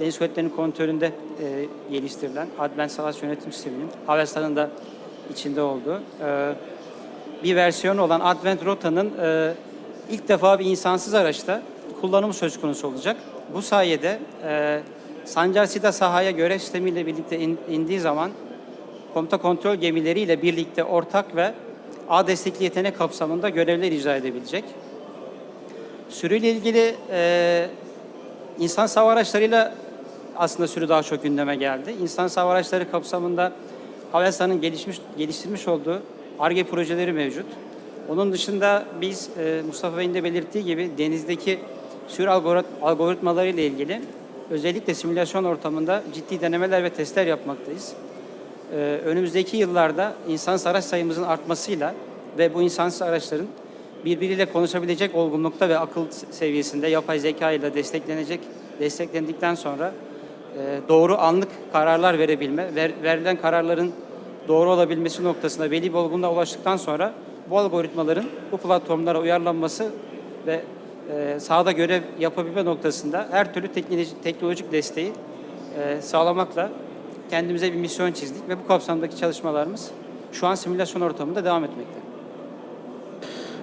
Deniz Kuvvetleri'nin kontrolünde geliştirilen Advent Savaş Yönetim Sistemi'nin Havelsan'ın da içinde olduğu bir versiyonu olan Advent Rota'nın e, ilk defa bir insansız araçta kullanımı söz konusu olacak. Bu sayede e, Sancar Sida sahaya görev sistemiyle birlikte in- indiği zaman komuta kontrol gemileriyle birlikte ortak ve A destekli yetenek kapsamında görevler icra edebilecek. Sürüyle ilgili e, insan hava araçlarıyla aslında sürü daha çok gündeme geldi. İnsan hava araçları kapsamında Havelsan'ın gelişmiş, geliştirmiş olduğu ARGE projeleri mevcut. Onun dışında biz e, Mustafa Bey'in de belirttiği gibi denizdeki algorit- algoritmaları ile ilgili özellikle simülasyon ortamında ciddi denemeler ve testler yapmaktayız. Ee, önümüzdeki yıllarda insansız araç sayımızın artmasıyla ve bu insansız araçların birbiriyle konuşabilecek olgunlukta ve akıl seviyesinde yapay zeka ile desteklenecek, desteklendikten sonra e, doğru anlık kararlar verebilme, ver- verilen kararların doğru olabilmesi noktasında belli bir olgunluğa ulaştıktan sonra bu algoritmaların bu platformlara uyarlanması ve e, sahada görev yapabilme noktasında her türlü teknolojik, teknolojik desteği e, sağlamakla kendimize bir misyon çizdik ve bu kapsamdaki çalışmalarımız şu an simülasyon ortamında devam etmekte.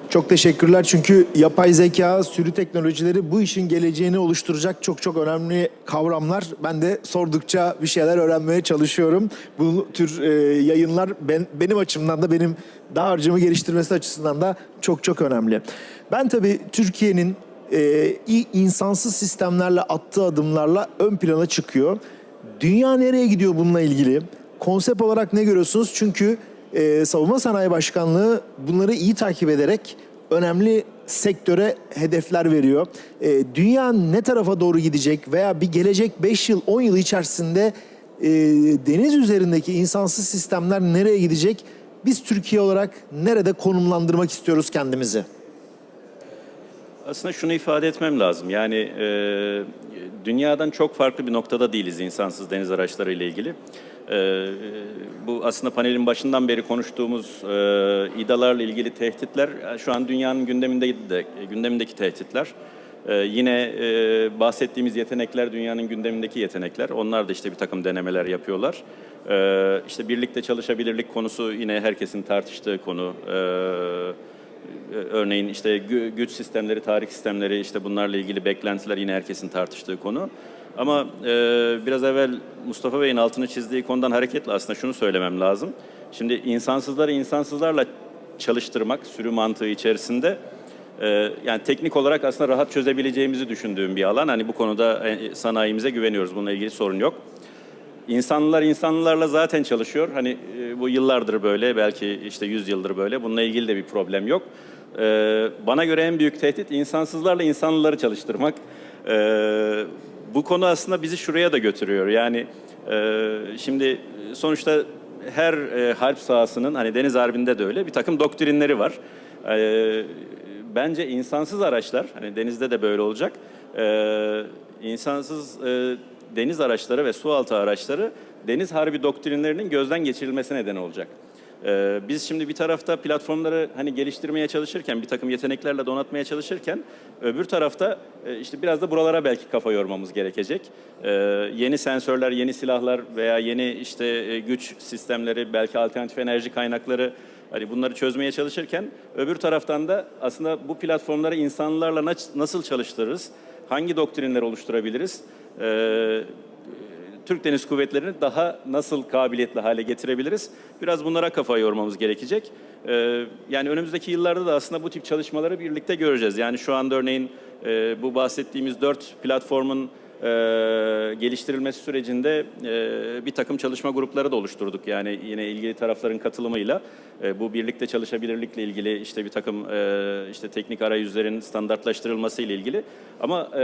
Çok teşekkürler çünkü yapay zeka, sürü teknolojileri bu işin geleceğini oluşturacak çok çok önemli kavramlar. Ben de sordukça bir şeyler öğrenmeye çalışıyorum. Bu tür e, yayınlar ben, benim açımdan da benim daha harcımı geliştirmesi açısından da çok çok önemli. Ben tabii Türkiye'nin e, insansız sistemlerle attığı adımlarla ön plana çıkıyor. Dünya nereye gidiyor bununla ilgili? Konsept olarak ne görüyorsunuz? Çünkü e, Savunma Sanayi Başkanlığı bunları iyi takip ederek önemli sektöre hedefler veriyor. E, dünya ne tarafa doğru gidecek veya bir gelecek 5 yıl 10 yıl içerisinde e, deniz üzerindeki insansız sistemler nereye gidecek? Biz Türkiye olarak nerede konumlandırmak istiyoruz kendimizi? Aslında şunu ifade etmem lazım. Yani e, dünyadan çok farklı bir noktada değiliz insansız deniz araçları ile ilgili. E, bu aslında panelin başından beri konuştuğumuz e, İDA'larla ilgili tehditler e, şu an dünyanın gündeminde de, gündemindeki tehditler. E, yine e, bahsettiğimiz yetenekler dünyanın gündemindeki yetenekler. Onlar da işte bir takım denemeler yapıyorlar. E, işte birlikte çalışabilirlik konusu yine herkesin tartıştığı konu. E, Örneğin işte gü- güç sistemleri, tarih sistemleri, işte bunlarla ilgili beklentiler yine herkesin tartıştığı konu. Ama e, biraz evvel Mustafa Bey'in altını çizdiği konudan hareketle aslında şunu söylemem lazım. Şimdi insansızları insansızlarla çalıştırmak sürü mantığı içerisinde e, yani teknik olarak aslında rahat çözebileceğimizi düşündüğüm bir alan. Hani bu konuda e, sanayimize güveniyoruz. Bununla ilgili sorun yok. İnsanlılar insanlarla zaten çalışıyor. Hani e, bu yıllardır böyle, belki işte 100 yıldır böyle. Bununla ilgili de bir problem yok. E, bana göre en büyük tehdit insansızlarla insanlıları çalıştırmak. E, bu konu aslında bizi şuraya da götürüyor. Yani e, şimdi sonuçta her e, harp sahasının, hani deniz harbinde de öyle bir takım doktrinleri var. E, bence insansız araçlar, hani denizde de böyle olacak. E, insansız e, deniz araçları ve su altı araçları deniz harbi doktrinlerinin gözden geçirilmesine neden olacak. Ee, biz şimdi bir tarafta platformları hani geliştirmeye çalışırken, bir takım yeteneklerle donatmaya çalışırken, öbür tarafta e, işte biraz da buralara belki kafa yormamız gerekecek. Ee, yeni sensörler, yeni silahlar veya yeni işte e, güç sistemleri, belki alternatif enerji kaynakları Hani bunları çözmeye çalışırken öbür taraftan da aslında bu platformları insanlarla nasıl çalıştırırız? Hangi doktrinler oluşturabiliriz? Ee, Türk Deniz Kuvvetleri'ni daha nasıl kabiliyetli hale getirebiliriz? Biraz bunlara kafa yormamız gerekecek. Ee, yani önümüzdeki yıllarda da aslında bu tip çalışmaları birlikte göreceğiz. Yani şu anda örneğin e, bu bahsettiğimiz dört platformun e, geliştirilmesi sürecinde e, bir takım çalışma grupları da oluşturduk. Yani yine ilgili tarafların katılımıyla e, bu birlikte çalışabilirlikle ilgili işte bir takım e, işte teknik arayüzlerin standartlaştırılması ile ilgili. Ama e,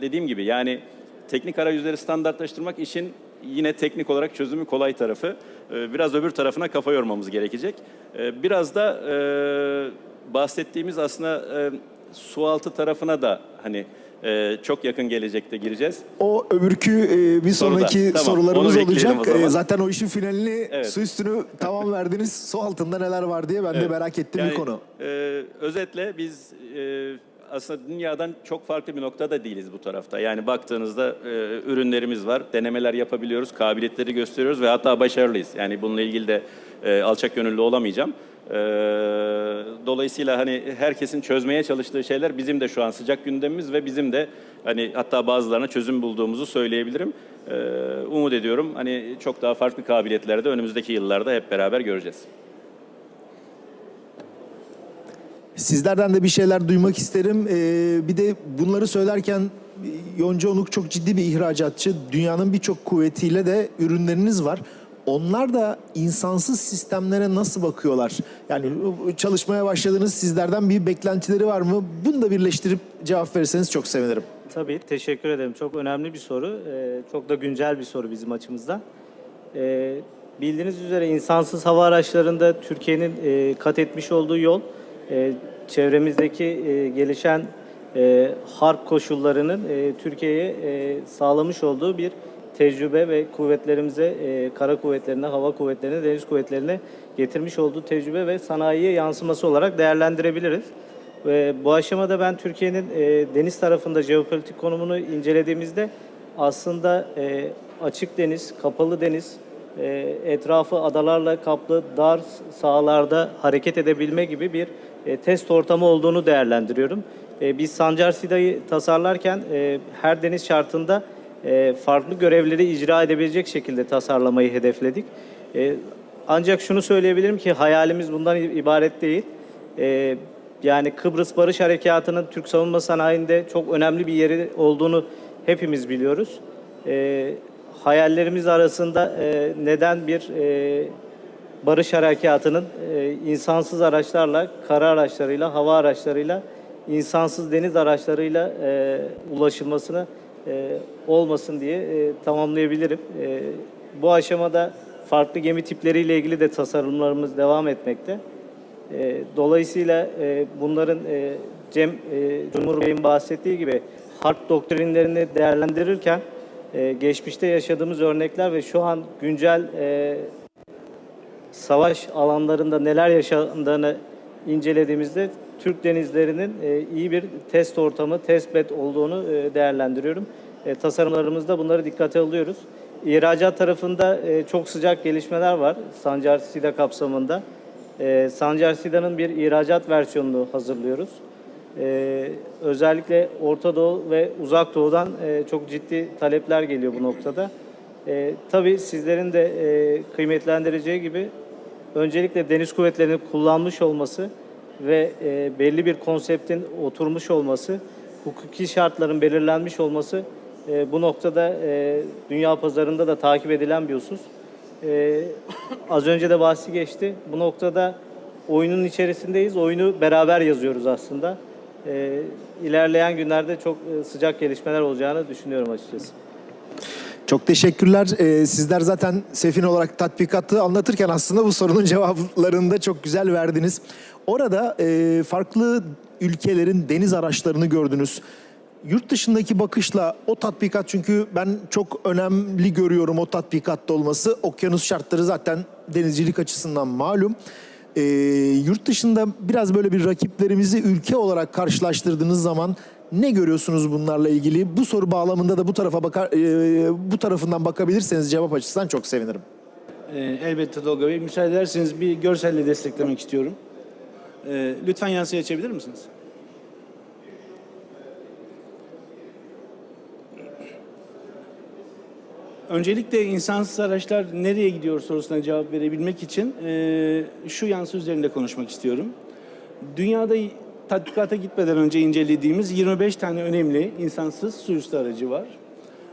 dediğim gibi yani teknik arayüzleri standartlaştırmak işin yine teknik olarak çözümü kolay tarafı. E, biraz öbür tarafına kafa yormamız gerekecek. E, biraz da e, bahsettiğimiz aslında e, su altı tarafına da hani e, çok yakın gelecekte gireceğiz. O öbürkü e, bir Soruda. sonraki Tamam, sorularımız olacak. o. E, zaten o işin finalini Evet. su üstünü tamam verdiniz. Su altında neler var diye ben de Evet. merak ettiğim Yani, bir konu. e, özetle biz e, aslında dünyadan çok farklı bir noktada değiliz bu tarafta. Yani baktığınızda e, ürünlerimiz var, denemeler yapabiliyoruz, kabiliyetleri gösteriyoruz ve hatta başarılıyız. Yani bununla ilgili de e, alçak gönüllü olamayacağım. E, dolayısıyla hani herkesin çözmeye çalıştığı şeyler bizim de şu an sıcak gündemimiz ve bizim de hani hatta bazılarına çözüm bulduğumuzu söyleyebilirim. E, umut ediyorum hani çok daha farklı kabiliyetlerde önümüzdeki yıllarda hep beraber göreceğiz. Sizlerden de bir şeyler duymak isterim. Ee, bir de bunları söylerken Yonca Onuk çok ciddi bir ihracatçı. Dünyanın birçok kuvvetiyle de ürünleriniz var. Onlar da insansız sistemlere nasıl bakıyorlar? Yani çalışmaya başladınız sizlerden bir beklentileri var mı? Bunu da birleştirip cevap verirseniz çok sevinirim. Tabii, teşekkür ederim. Çok önemli bir soru. Ee, çok da güncel bir soru bizim açımızdan. Ee, bildiğiniz üzere insansız hava araçlarında Türkiye'nin e, kat etmiş olduğu yol, e, çevremizdeki e, gelişen e, harp koşullarının e, Türkiye'ye e, sağlamış olduğu bir tecrübe ve kuvvetlerimize, e, kara kuvvetlerine, hava kuvvetlerine, deniz kuvvetlerine getirmiş olduğu tecrübe ve sanayiye yansıması olarak değerlendirebiliriz. Ve bu aşamada ben Türkiye'nin e, deniz tarafında jeopolitik konumunu incelediğimizde aslında e, açık deniz, kapalı deniz, e, etrafı adalarla kaplı dar sahalarda hareket edebilme gibi bir e, test ortamı olduğunu değerlendiriyorum. E, biz Sancar Sida'yı tasarlarken e, her deniz şartında farklı görevleri icra edebilecek şekilde tasarlamayı hedefledik. Ancak şunu söyleyebilirim ki hayalimiz bundan ibaret değil. Yani Kıbrıs Barış Harekatı'nın Türk savunma sanayinde çok önemli bir yeri olduğunu hepimiz biliyoruz. Hayallerimiz arasında neden bir barış harekatının e, insansız araçlarla, kara araçlarıyla, hava araçlarıyla, insansız deniz araçlarıyla e, ulaşılmasını e, olmasın diye e, tamamlayabilirim. E, bu aşamada farklı gemi tipleriyle ilgili de tasarımlarımız devam etmekte. E, dolayısıyla e, bunların e, Cem e, Cumhur Bey'in bahsettiği gibi harp doktrinlerini değerlendirirken e, geçmişte yaşadığımız örnekler ve şu an güncel e, savaş alanlarında neler yaşandığını incelediğimizde Türk denizlerinin e, iyi bir test ortamı, test bed olduğunu e, değerlendiriyorum. E, tasarımlarımızda bunları dikkate alıyoruz. İhracat tarafında çok sıcak gelişmeler var Sancar SİDA kapsamında. Sancar SİDA'nın bir ihracat versiyonunu hazırlıyoruz. Özellikle Orta Doğu ve Uzak Doğu'dan çok ciddi talepler geliyor bu noktada. Tabii sizlerin de kıymetlendireceği gibi öncelikle deniz kuvvetlerinin kullanmış olması ve e, belli bir konseptin oturmuş olması, hukuki şartların belirlenmiş olması e, bu noktada e, dünya pazarında da takip edilen bir husus. E, az önce de bahsi geçti. Bu noktada oyunun içerisindeyiz. Oyunu beraber yazıyoruz aslında. E, ilerleyen günlerde çok e, sıcak gelişmeler olacağını düşünüyorum açıkçası. Çok teşekkürler. Ee, sizler zaten Sefin olarak tatbikatı anlatırken aslında bu sorunun cevaplarını da çok güzel verdiniz. Orada e, farklı ülkelerin deniz araçlarını gördünüz. Yurt dışındaki bakışla o tatbikat çünkü ben çok önemli görüyorum o tatbikatta olması. Okyanus şartları zaten denizcilik açısından malum. Ee, yurt dışında biraz böyle bir rakiplerimizi ülke olarak karşılaştırdığınız zaman ne görüyorsunuz bunlarla ilgili? Bu soru bağlamında da bu tarafa bakar, e, bu tarafından bakabilirseniz cevap açısından çok sevinirim. Ee, elbette Tolga Bey. Müsaade ederseniz bir görselle desteklemek istiyorum. Ee, lütfen yansıyı açabilir misiniz? Öncelikle insansız araçlar nereye gidiyor sorusuna cevap verebilmek için e, şu yansı üzerinde konuşmak istiyorum. Dünyada tatbikata gitmeden önce incelediğimiz 25 tane önemli insansız su üstü aracı var.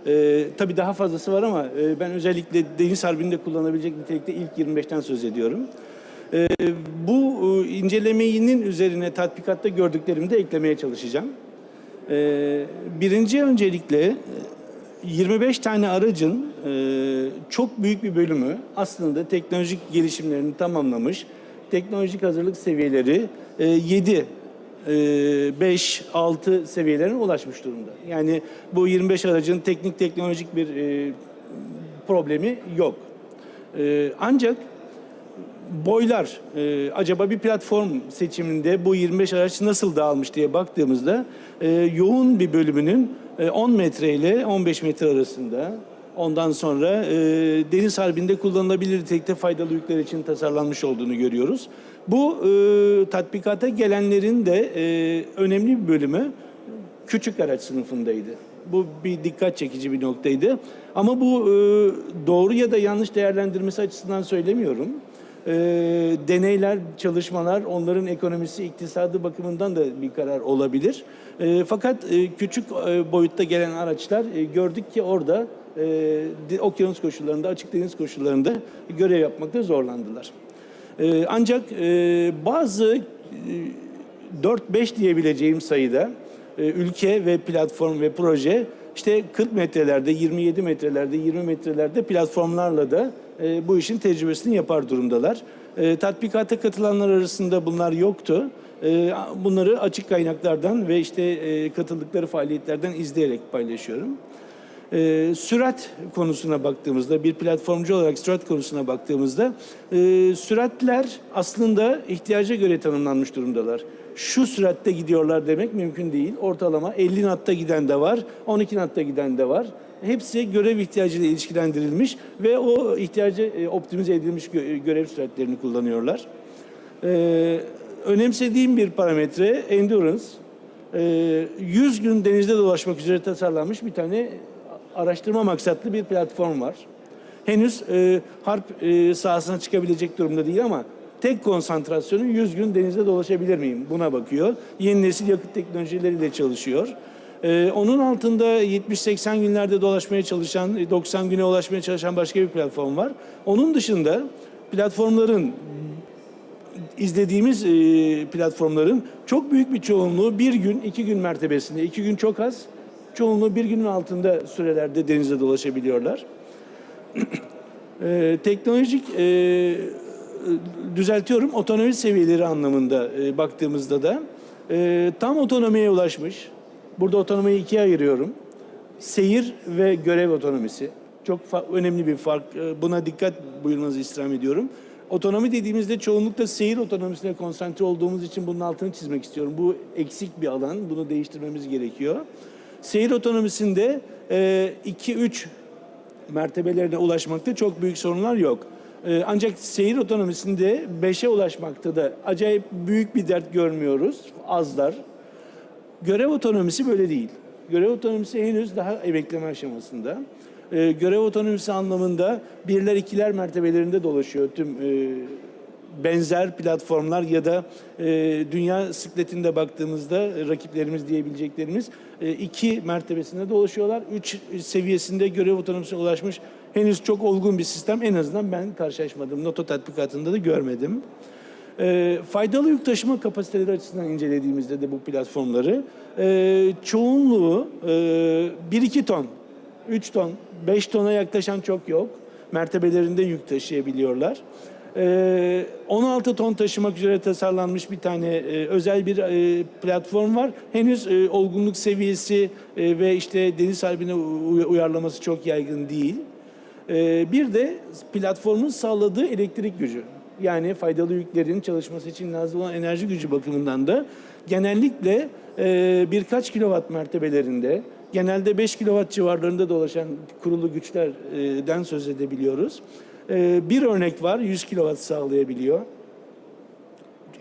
Ee, tabii daha fazlası var ama e, ben özellikle deniz harbinde kullanabilecek nitelikte ilk 25'ten söz ediyorum. Ee, bu e, incelemenin üzerine tatbikatta gördüklerimi de eklemeye çalışacağım. Ee, birinci öncelikle e, 25 tane aracın e, çok büyük bir bölümü aslında teknolojik gelişimlerini tamamlamış, teknolojik hazırlık seviyeleri e, 7 5, 6 seviyelerine ulaşmış durumda. Yani bu 25 aracın teknik teknolojik bir e, problemi yok. E, ancak boylar, e, acaba bir platform seçiminde bu 25 araç nasıl dağılmış diye baktığımızda e, yoğun bir bölümünün e, 10 metre ile 15 metre arasında ondan sonra e, deniz harbinde kullanılabilir nitelikte faydalı yükler için tasarlanmış olduğunu görüyoruz. Bu e, tatbikata gelenlerin de e, önemli bir bölümü küçük araç sınıfındaydı. Bu bir dikkat çekici bir noktaydı. Ama bu e, doğru ya da yanlış değerlendirmesi açısından söylemiyorum. E, deneyler, çalışmalar, onların ekonomisi, iktisadı bakımından da bir karar olabilir. E, fakat e, küçük e, boyutta gelen araçlar e, gördük ki orada e, okyanus koşullarında, açık deniz koşullarında görev yapmakta zorlandılar. E, ancak e, bazı e, 4-5 diyebileceğim sayıda e, ülke ve platform ve proje işte 40 metrelerde, 27 metrelerde, 20 metrelerde platformlarla da e, bu işin tecrübesini yapar durumdalar. E, tatbikata katılanlar arasında bunlar yoktu. Bunları açık kaynaklardan ve işte katıldıkları faaliyetlerden izleyerek paylaşıyorum. E, sürat konusuna baktığımızda, bir platformcu olarak sürat konusuna baktığımızda, e, süratler aslında ihtiyaca göre tanımlanmış durumdalar. Şu süratte gidiyorlar demek mümkün değil. Ortalama 50 natta giden de var, 12 natta giden de var. Hepsi görev ihtiyacıyla ilişkilendirilmiş ve o ihtiyacı e, optimize edilmiş gö- görev süratlerini kullanıyorlar. Ee, önemsediğim bir parametre endurance. Ee, 100 gün denizde dolaşmak üzere tasarlanmış bir tane araştırma maksatlı bir platform var. Henüz e, harp e, sahasına çıkabilecek durumda değil ama tek konsantrasyonu 100 gün denizde dolaşabilir miyim? Buna bakıyor. Yeni nesil yakıt teknolojileriyle çalışıyor. Ee, onun altında 70-80 günlerde dolaşmaya çalışan, 90 güne ulaşmaya çalışan başka bir platform var. Onun dışında platformların izlediğimiz e, platformların çok büyük bir çoğunluğu bir gün, iki gün mertebesinde. iki gün çok az. Çoğunluğu bir günün altında sürelerde denizde dolaşabiliyorlar. E, teknolojik e, düzeltiyorum otonomi seviyeleri anlamında e, baktığımızda da e, tam otonomiye ulaşmış. Burada otonomiyi ikiye ayırıyorum. Seyir ve görev otonomisi. Çok önemli bir fark. E, Buna dikkat buyurmanızı istirham ediyorum. Otonomi dediğimizde çoğunlukla seyir otonomisine konsantre olduğumuz için bunun altını çizmek istiyorum. Bu eksik bir alan. Bunu değiştirmemiz gerekiyor. Seyir otonomisinde 2-3 mertebelerine ulaşmakta çok büyük sorunlar yok. Ee, ancak seyir otonomisinde 5'e ulaşmakta da acayip büyük bir dert görmüyoruz. Azlar. Görev otonomisi böyle değil. Görev otonomisi henüz daha emekleme aşamasında. Ee, görev otonomisi anlamında birler ikiler mertebelerinde dolaşıyor tüm e, benzer platformlar ya da e, dünya sikletinde baktığımızda e, rakiplerimiz diyebileceklerimiz e, iki mertebesinde dolaşıyorlar. Üç seviyesinde görev otonomisine ulaşmış henüz çok olgun bir sistem en azından ben karşılaşmadım. Noto tatbikatında da görmedim. E, faydalı yük taşıma kapasiteleri açısından incelediğimizde de bu platformları e, çoğunluğu e, 1-2 ton, 3 ton, 5 tona yaklaşan çok yok. Mertebelerinde yük taşıyabiliyorlar. E, 16 ton taşımak üzere tasarlanmış bir tane e, özel bir e, platform var. Henüz e, olgunluk seviyesi ve işte deniz harbine uy- uyarlaması çok yaygın değil. Ee, bir de platformun sağladığı elektrik gücü. Yani faydalı yüklerin çalışması için lazım olan enerji gücü bakımından da genellikle birkaç kilowatt mertebelerinde, genelde 5 kilowatt civarlarında dolaşan kurulu güçlerden söz edebiliyoruz. Ee, bir örnek var, 100 kilowatt sağlayabiliyor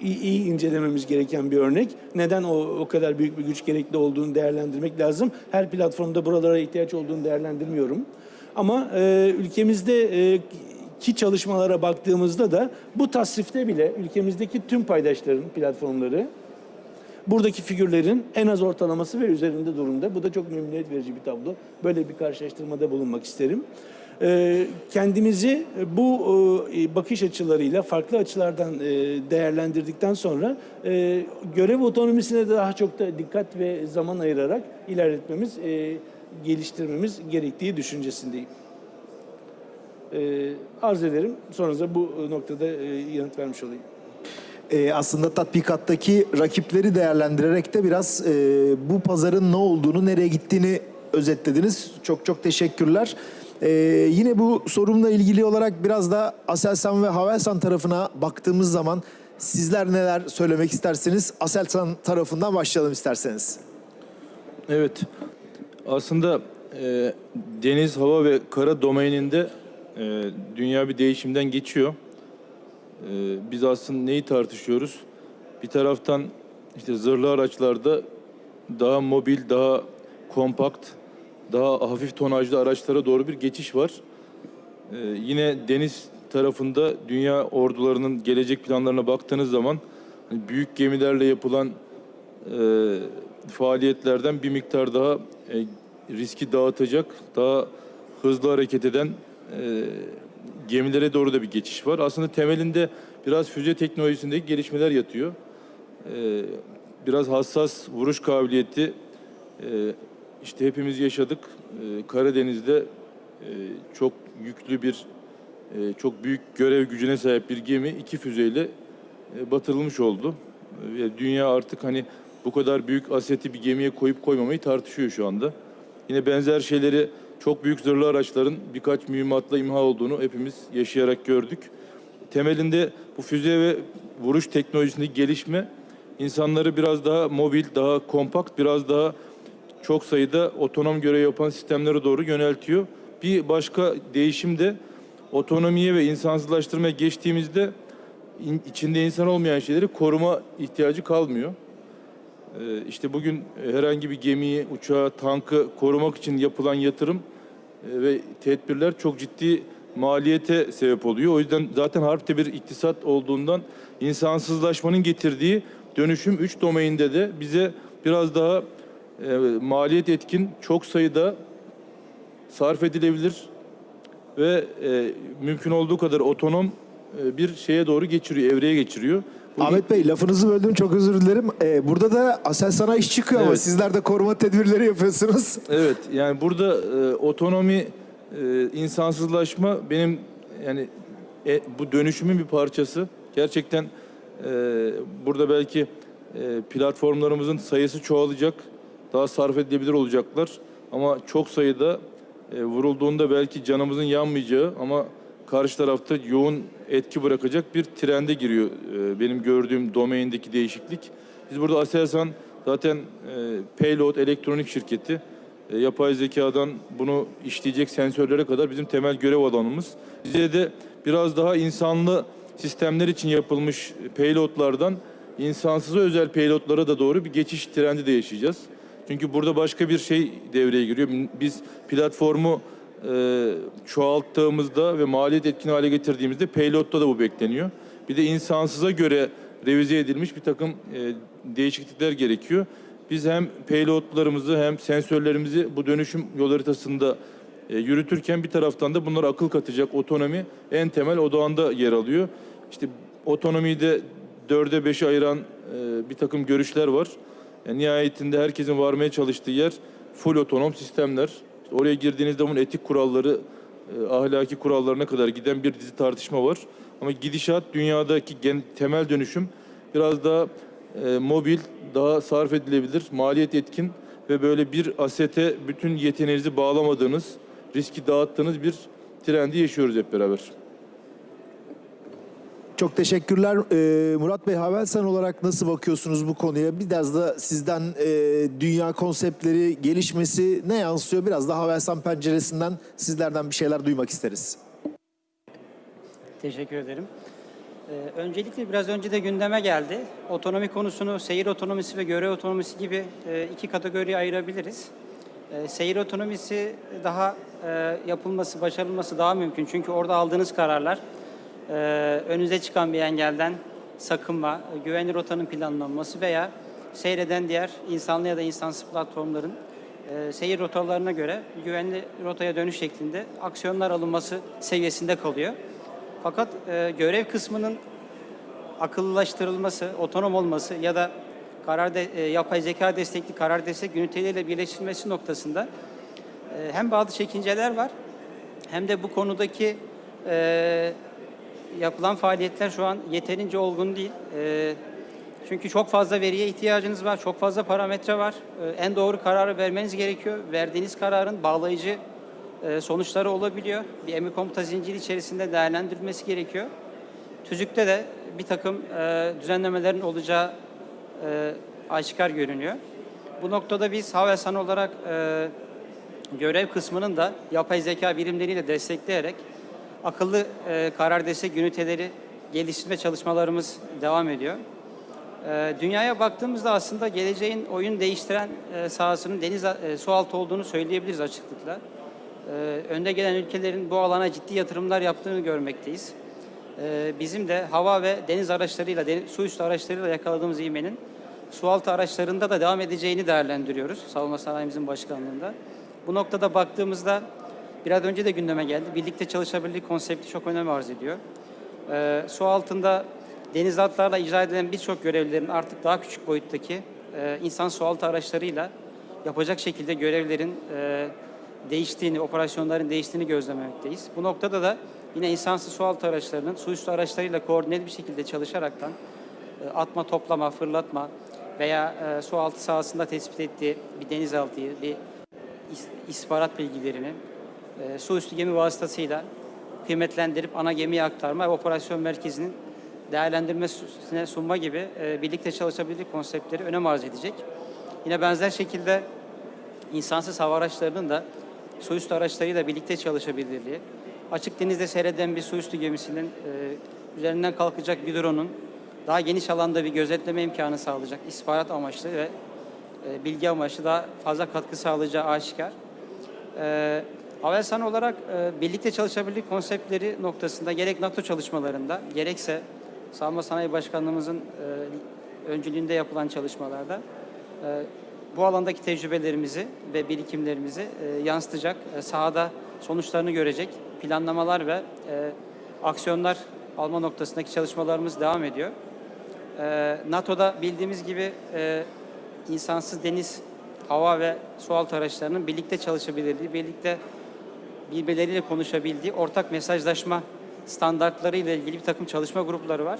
iyi, iyi incelememiz gereken bir örnek. Neden o, o kadar büyük bir güç gerekli olduğunu değerlendirmek lazım. Her platformda buralara ihtiyaç olduğunu değerlendirmiyorum. Ama e, ülkemizde e, çalışmalara baktığımızda da bu tasnifte bile ülkemizdeki tüm paydaşların platformları buradaki figürlerin en az ortalaması ve üzerinde durumda. Bu da çok memnuniyet verici bir tablo. Böyle bir karşılaştırmada bulunmak isterim. Ee, Kendimizi bu e, bakış açılarıyla farklı açılardan e, değerlendirdikten sonra e, görev otonomisine de daha çok da dikkat ve zaman ayırarak ilerletmemiz, e, geliştirmemiz gerektiği düşüncesindeyim. Arz ederim. Sonrasında bu noktada e, yanıt vermiş olayım. Ee, aslında tatbikattaki rakipleri değerlendirerek de biraz e, bu pazarın ne olduğunu, nereye gittiğini özetlediniz. Çok çok teşekkürler. Ee, yine bu sorumla ilgili olarak biraz da Aselsan ve Havelsan tarafına baktığımız zaman sizler neler söylemek istersiniz? Aselsan tarafından başlayalım isterseniz. Evet. Aslında e, deniz, hava ve kara domaininde e, dünya bir değişimden geçiyor. E, biz aslında neyi tartışıyoruz? Bir taraftan işte zırhlı araçlarda daha mobil, daha kompakt, daha hafif tonajlı araçlara doğru bir geçiş var. E, yine deniz tarafında dünya ordularının gelecek planlarına baktığınız zaman hani büyük gemilerle yapılan e, faaliyetlerden bir miktar daha e, riski dağıtacak, daha hızlı hareket eden e, gemilere doğru da bir geçiş var. Aslında temelinde biraz füze teknolojisindeki gelişmeler yatıyor. E, biraz hassas vuruş kabiliyeti e, işte hepimiz yaşadık. E, Karadeniz'de e, çok yüklü bir, e, çok büyük görev gücüne sahip bir gemi iki füzeyle e, batırılmış oldu. Dünya artık hani bu kadar büyük aseti bir gemiye koyup koymamayı tartışıyor şu anda. Yine benzer şeyleri çok büyük zırhlı araçların birkaç mühimmatla imha olduğunu hepimiz yaşayarak gördük. Temelinde bu füze ve vuruş teknolojisindeki gelişme insanları biraz daha mobil, daha kompakt, biraz daha çok sayıda otonom görev yapan sistemlere doğru yöneltiyor. Bir başka değişim de otonomiye ve insansızlaştırmaya geçtiğimizde in- içinde insan olmayan şeyleri koruma ihtiyacı kalmıyor. Ee, İşte bugün herhangi bir gemiyi, uçağı, tankı korumak için yapılan yatırım e, ve tedbirler çok ciddi maliyete sebep oluyor. O yüzden zaten harpte bir iktisat olduğundan insansızlaşmanın getirdiği dönüşüm 3 domainde de bize biraz daha e, maliyet etkin çok sayıda sarf edilebilir ve e, mümkün olduğu kadar otonom e, bir şeye doğru geçiriyor, evreye geçiriyor. Bu Ahmet Bey lafınızı böldüm çok özür dilerim. Ee, burada da Aselsan'a iş çıkıyor ama Evet. sizler de koruma tedbirleri yapıyorsunuz. Evet yani burada e, otonomi, e, insansızlaşma benim yani e, bu dönüşümün bir parçası. Gerçekten e, burada belki e, platformlarımızın sayısı çoğalacak, daha sarf edilebilir olacaklar. Ama çok sayıda e, vurulduğunda belki canımızın yanmayacağı ama karşı tarafta yoğun etki bırakacak bir trende giriyor e, benim gördüğüm domaindeki değişiklik. Biz burada Aselsan zaten e, payload elektronik şirketi. E, yapay zekadan bunu işleyecek sensörlere kadar bizim temel görev alanımız. Bize de biraz daha insanlı sistemler için yapılmış payloadlardan insansıza özel payloadlara da doğru bir geçiş trendi de yaşayacağız. Çünkü burada başka bir şey devreye giriyor. Biz platformu e, çoğalttığımızda ve maliyet etkin hale getirdiğimizde payload'da da bu bekleniyor. Bir de insansıza göre revize edilmiş bir takım e, değişiklikler gerekiyor. Biz hem payloadlarımızı hem sensörlerimizi bu dönüşüm yol haritasında e, yürütürken bir taraftan da bunlara akıl katacak otonomi en temel odağında yer alıyor. İşte otonomiyi de dörde beşe ayıran e, bir takım görüşler var. Yani nihayetinde herkesin varmaya çalıştığı yer full otonom sistemler. İşte oraya girdiğinizde bunun etik kuralları, e, ahlaki kurallarına kadar giden bir dizi tartışma var. Ama gidişat dünyadaki gen, temel dönüşüm biraz daha e, mobil, daha sarf edilebilir, maliyet etkin ve böyle bir asete bütün yeteneğinizi bağlamadığınız, riski dağıttığınız bir trendi yaşıyoruz hep beraber. Çok teşekkürler. Ee, Murat Bey Havelsan olarak nasıl bakıyorsunuz bu konuya? Biraz da sizden e, dünya konseptleri gelişmesi ne yansıyor? Biraz da Havelsan penceresinden sizlerden bir şeyler duymak isteriz. Teşekkür ederim. Ee, öncelikle biraz önce de gündeme geldi. Otonomi konusunu seyir otonomisi ve görev otonomisi gibi e, iki kategoriye ayırabiliriz. E, seyir otonomisi daha e, yapılması, başarılması daha mümkün. Çünkü orada aldığınız kararlar e, önünüze çıkan bir engelden sakınma, güvenli rotanın planlanması veya seyreden diğer insanlı ya da insansız platformların e, seyir rotalarına göre güvenli rotaya dönüş şeklinde aksiyonlar alınması seviyesinde kalıyor. Fakat e, görev kısmının akıllılaştırılması, otonom olması ya da karar de, e, yapay zeka destekli karar destek üniteleriyle birleştirilmesi noktasında e, hem bazı çekinceler var hem de bu konudaki e, yapılan faaliyetler şu an yeterince olgun değil. E, çünkü çok fazla veriye ihtiyacınız var, çok fazla parametre var. E, en doğru kararı vermeniz gerekiyor. Verdiğiniz kararın bağlayıcı e, sonuçları olabiliyor. Bir emir komuta zinciri içerisinde değerlendirilmesi gerekiyor. TÜZÜK'te de bir takım e, düzenlemelerin olacağı e, aşikar görünüyor. Bu noktada biz Havelsan olarak e, görev kısmının da yapay zeka birimleriyle destekleyerek akıllı e, karar destek üniteleri geliştirme çalışmalarımız devam ediyor. E, dünyaya baktığımızda aslında geleceğin oyun değiştiren e, sahasının deniz e, su altı olduğunu söyleyebiliriz açıklıkla. E, önde gelen ülkelerin bu alana ciddi yatırımlar yaptığını görmekteyiz. E, bizim de hava ve deniz araçlarıyla, deniz, su üstü araçlarıyla yakaladığımız ivmenin su altı araçlarında da devam edeceğini değerlendiriyoruz savunma sanayimizin başkanlığında. Bu noktada baktığımızda biraz önce de gündeme geldi. Birlikte çalışabilirlik konsepti çok önem arz ediyor. E, su altında deniz atlarla icra edilen birçok görevlilerin artık daha küçük boyuttaki e, insan su altı araçlarıyla yapacak şekilde görevlerin e, değiştiğini, operasyonların değiştiğini gözlememekteyiz. Bu noktada da yine insansız su altı araçlarının su üstü araçlarıyla koordineli bir şekilde çalışaraktan e, atma, toplama, fırlatma veya e, su altı sahasında tespit ettiği bir denizaltıyı, bir is- istihbarat bilgilerini e, su üstü gemi vasıtasıyla kıymetlendirip ana gemiye aktarma ve operasyon merkezinin değerlendirmesine sunma gibi e, birlikte çalışabilirlik konseptleri önem arz edecek. Yine benzer şekilde insansız hava araçlarının da su üstü araçlarıyla birlikte çalışabilirliği, açık denizde seyreden bir su üstü gemisinin e, üzerinden kalkacak bir drone'un daha geniş alanda bir gözetleme imkanı sağlayacak istihbarat amaçlı ve e, bilgi amaçlı daha fazla katkı sağlayacağı aşikar. E, Havelsan olarak e, birlikte çalışabilirlik konseptleri noktasında gerek NATO çalışmalarında gerekse Savunma Sanayi Başkanlığımızın e, öncülüğünde yapılan çalışmalarda e, bu alandaki tecrübelerimizi ve birikimlerimizi e, yansıtacak, e, sahada sonuçlarını görecek planlamalar ve e, aksiyonlar alma noktasındaki çalışmalarımız devam ediyor. E, NATO'da bildiğimiz gibi e, insansız deniz, hava ve sualtı araçlarının birlikte çalışabilirliği, birlikte birbirleriyle konuşabildiği ortak mesajlaşma standartları ile ilgili bir takım çalışma grupları var.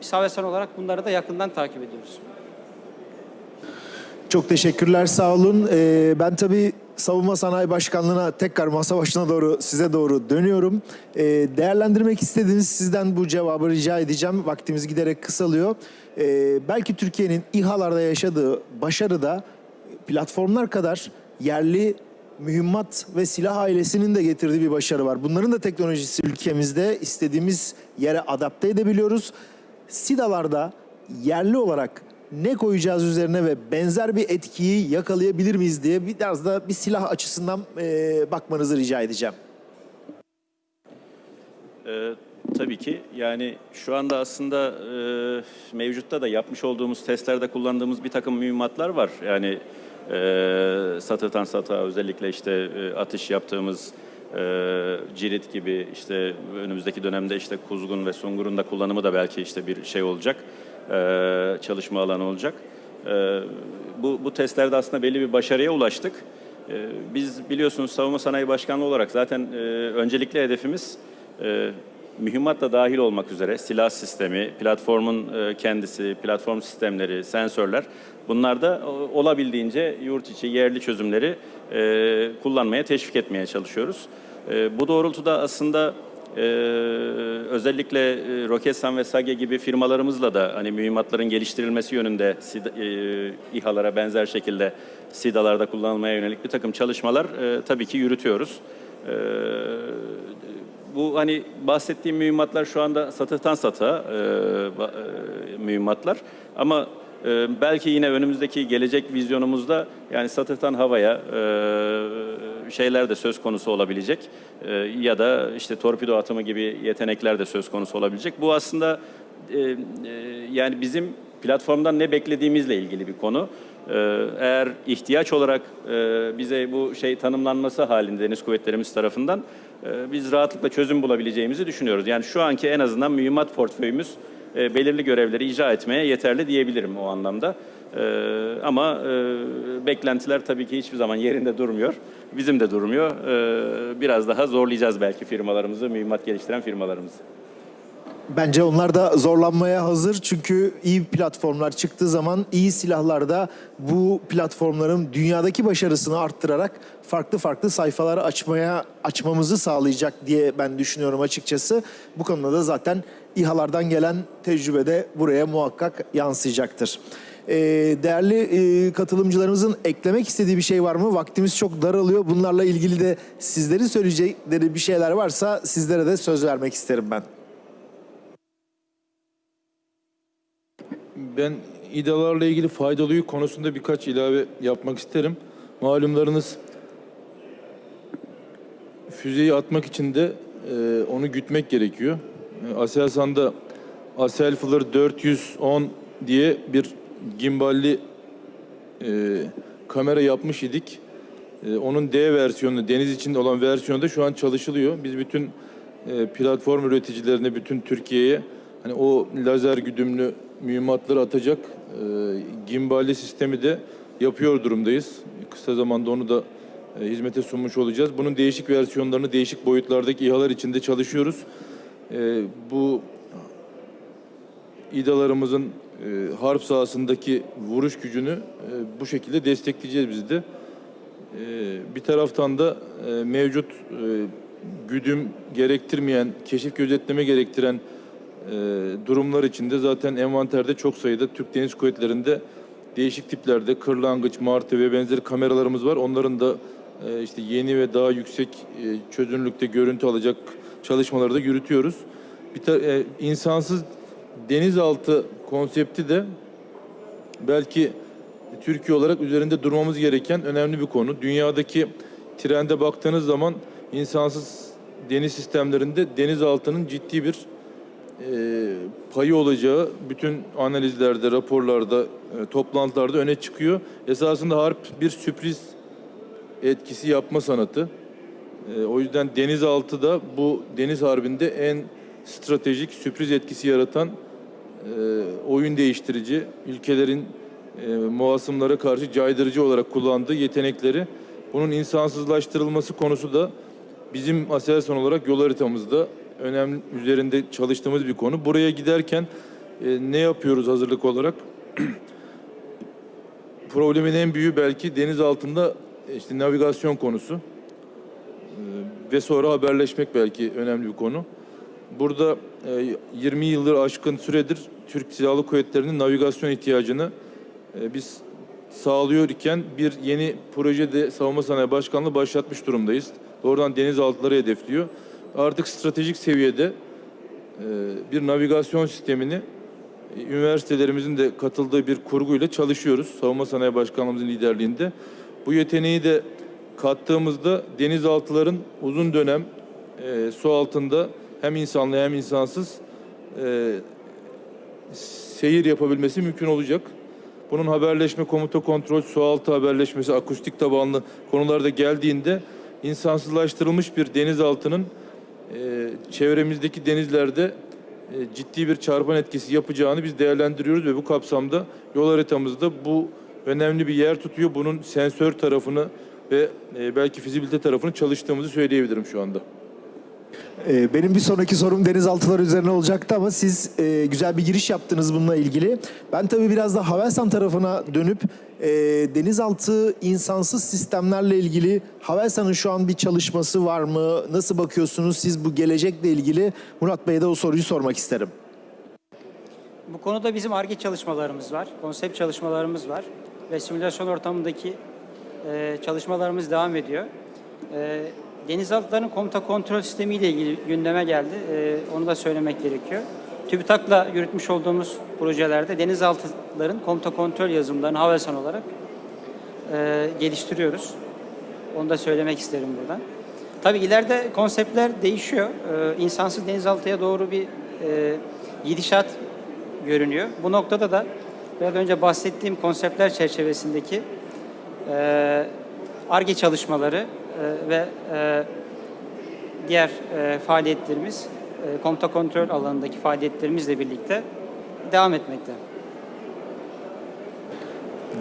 Biz Havelsan olarak bunları da yakından takip ediyoruz. Çok teşekkürler, sağ olun. Ee, ben tabii Savunma Sanayi Başkanlığı'na tekrar masa başına doğru, size doğru dönüyorum. Ee, değerlendirmek istediğiniz sizden bu cevabı rica edeceğim. Vaktimiz giderek kısalıyor. Ee, belki Türkiye'nin İHA'larda yaşadığı başarı da platformlar kadar yerli mühimmat ve silah ailesinin de getirdiği bir başarı var. Bunların da teknolojisi ülkemizde istediğimiz yere adapte edebiliyoruz. SİDA'larda yerli olarak ne koyacağız üzerine ve benzer bir etkiyi yakalayabilir miyiz diye biraz da bir silah açısından eee, bakmanızı rica edeceğim. Ee, tabii ki yani şu anda aslında e, mevcutta da yapmış olduğumuz testlerde kullandığımız bir takım mühimmatlar var. Yani e, satırtan satağa özellikle işte e, atış yaptığımız e, cirit gibi işte önümüzdeki dönemde işte kuzgun ve sungurun da kullanımı da belki işte bir şey olacak. e, çalışma alanı olacak. E, bu, bu testlerde aslında belli bir başarıya ulaştık. E, biz biliyorsunuz Savunma Sanayi Başkanlığı olarak zaten e, öncelikli hedefimiz e, mühimmat da dahil olmak üzere silah sistemi, platformun e, kendisi, platform sistemleri, sensörler bunlar da o- olabildiğince yurt içi yerli çözümleri e, kullanmaya teşvik etmeye çalışıyoruz. E, bu doğrultuda aslında e, özellikle e, Roketsan ve Sage gibi firmalarımızla da hani mühimmatların geliştirilmesi yönünde e, İHA'lara benzer şekilde SİDA'larda kullanılmaya yönelik bir takım çalışmalar e, tabii ki yürütüyoruz. E, bu hani bahsettiğim mühimmatlar şu anda satıhtan satığa e, e, mühimmatlar ama e, belki yine önümüzdeki gelecek vizyonumuzda yani satıhtan havaya e, şeyler de söz konusu olabilecek E, ya da işte torpido atımı gibi yetenekler de söz konusu olabilecek. Bu aslında e, e, yani bizim platformdan ne beklediğimizle ilgili bir konu. E, eğer ihtiyaç olarak e, bize bu şey tanımlanması halinde Deniz Kuvvetlerimiz tarafından biz rahatlıkla çözüm bulabileceğimizi düşünüyoruz. Yani şu anki en azından mühimmat portföyümüz e, belirli görevleri icra etmeye yeterli diyebilirim o anlamda. E, ama e, beklentiler tabii ki hiçbir zaman yerinde durmuyor. Bizim de durmuyor. E, biraz daha zorlayacağız belki firmalarımızı, mühimmat geliştiren firmalarımızı. Bence onlar da zorlanmaya hazır çünkü iyi platformlar çıktığı zaman iyi silahlar da bu platformların dünyadaki başarısını arttırarak farklı farklı sayfaları açmaya açmamızı sağlayacak diye ben düşünüyorum açıkçası. Bu konuda da zaten İHA'lardan gelen tecrübe de buraya muhakkak yansıyacaktır. Ee, değerli e, katılımcılarımızın eklemek istediği bir şey var mı? Vaktimiz çok daralıyor. Bunlarla ilgili de sizlerin söyleyecekleri bir şeyler varsa sizlere de söz vermek isterim ben. Ben İDA'larla ilgili faydalığı konusunda birkaç ilave yapmak isterim. Malumlarınız füzeyi atmak için de e, onu gütmek gerekiyor. E, Aselsan'da Aselflır 410 diye bir gimballi e, kamera yapmış idik. E, onun D versiyonu, deniz içinde olan versiyonu da şu an çalışılıyor. Biz bütün e, platform üreticilerine, bütün Türkiye'ye hani o lazer güdümlü mühimmatları atacak e, gimballi sistemi de yapıyor durumdayız. Kısa zamanda onu da e, hizmete sunmuş olacağız. Bunun değişik versiyonlarını değişik boyutlardaki İHA'lar içinde çalışıyoruz. E, bu İDA'larımızın e, harp sahasındaki vuruş gücünü e, bu şekilde destekleyeceğiz biz de. E, bir taraftan da e, mevcut e, güdüm gerektirmeyen, keşif gözetleme gerektiren durumlar içinde zaten envanterde çok sayıda Türk Deniz Kuvvetleri'nde değişik tiplerde kırlangıç, martı ve benzeri kameralarımız var. Onların da e, işte yeni ve daha yüksek e, çözünürlükte görüntü alacak çalışmaları da yürütüyoruz. Bir e, insansız denizaltı konsepti de belki Türkiye olarak üzerinde durmamız gereken önemli bir konu. Dünyadaki trende baktığınız zaman insansız deniz sistemlerinde denizaltının ciddi bir e, payı olacağı bütün analizlerde, raporlarda, e, toplantılarda öne çıkıyor. Esasında harp bir sürpriz etkisi yapma sanatı. E, o yüzden denizaltı da bu deniz harbinde en stratejik sürpriz etkisi yaratan e, oyun değiştirici, ülkelerin e, muasımlara karşı caydırıcı olarak kullandığı yetenekleri bunun insansızlaştırılması konusu da bizim Aselsan olarak yol haritamızda önemli üzerinde çalıştığımız bir konu. Buraya giderken e, ne yapıyoruz hazırlık olarak? Problemin en büyüğü belki deniz altında e, işte navigasyon konusu. E, ve sonra haberleşmek belki önemli bir konu. Burada e, 20 yıldır aşkın süredir Türk Silahlı Kuvvetleri'nin navigasyon ihtiyacını e, biz sağlıyor iken bir yeni projede Savunma Sanayi Başkanlığı başlatmış durumdayız. Doğrudan denizaltıları hedefliyor. Artık stratejik seviyede e, bir navigasyon sistemini e, üniversitelerimizin de katıldığı bir kurguyla çalışıyoruz. Savunma Sanayi Başkanlığımızın liderliğinde. Bu yeteneği de kattığımızda denizaltıların uzun dönem e, su altında hem insanlı hem insansız e, seyir yapabilmesi mümkün olacak. Bunun haberleşme, komuta kontrol, sualtı haberleşmesi, akustik tabanlı konularda geldiğinde insansızlaştırılmış bir denizaltının e, çevremizdeki denizlerde e, ciddi bir çarpan etkisi yapacağını biz değerlendiriyoruz ve bu kapsamda yol haritamızda bu önemli bir yer tutuyor. Bunun sensör tarafını ve e, belki fizibilite tarafını çalıştığımızı söyleyebilirim şu anda. Ee, Benim bir sonraki sorum denizaltılar üzerine olacaktı ama siz e, güzel bir giriş yaptınız bununla ilgili. Ben tabii biraz da Havelsan tarafına dönüp e, denizaltı insansız sistemlerle ilgili Havelsan'ın şu an bir çalışması var mı? Nasıl bakıyorsunuz siz bu gelecekle ilgili? Murat Bey'e de o soruyu sormak isterim. Bu konuda bizim ARGE çalışmalarımız var, konsept çalışmalarımız var ve simülasyon ortamındaki e, çalışmalarımız devam ediyor. Denizaltıların komuta kontrol sistemi ile ilgili gündeme geldi. E, onu da söylemek gerekiyor. TÜBİTAK'la yürütmüş olduğumuz projelerde denizaltıların komuta kontrol yazılımlarını Havelsan olarak e, geliştiriyoruz. Onu da söylemek isterim buradan. Tabii ileride konseptler değişiyor. Ee, insansız denizaltıya doğru bir e, gidişat görünüyor. Bu noktada da biraz önce bahsettiğim konseptler çerçevesindeki e, ARGE çalışmaları e, ve e, diğer e, faaliyetlerimiz, e, komuta kontrol alanındaki faaliyetlerimizle birlikte devam etmekte.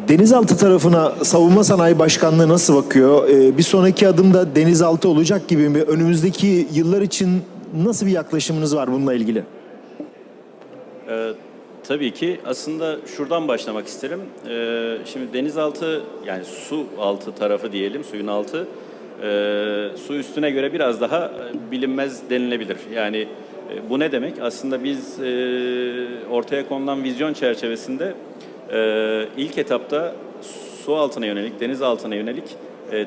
Denizaltı tarafına Savunma Sanayi Başkanlığı nasıl bakıyor? Ee, bir sonraki adımda denizaltı olacak gibi mi? Önümüzdeki yıllar için nasıl bir yaklaşımınız var bununla ilgili? Ee, tabii ki aslında şuradan başlamak isterim. Ee, şimdi denizaltı yani su altı tarafı diyelim, suyun altı e, su üstüne göre biraz daha e, bilinmez denilebilir. Yani e, bu ne demek? Aslında biz e, ortaya konulan vizyon çerçevesinde ilk etapta su altına yönelik, deniz altına yönelik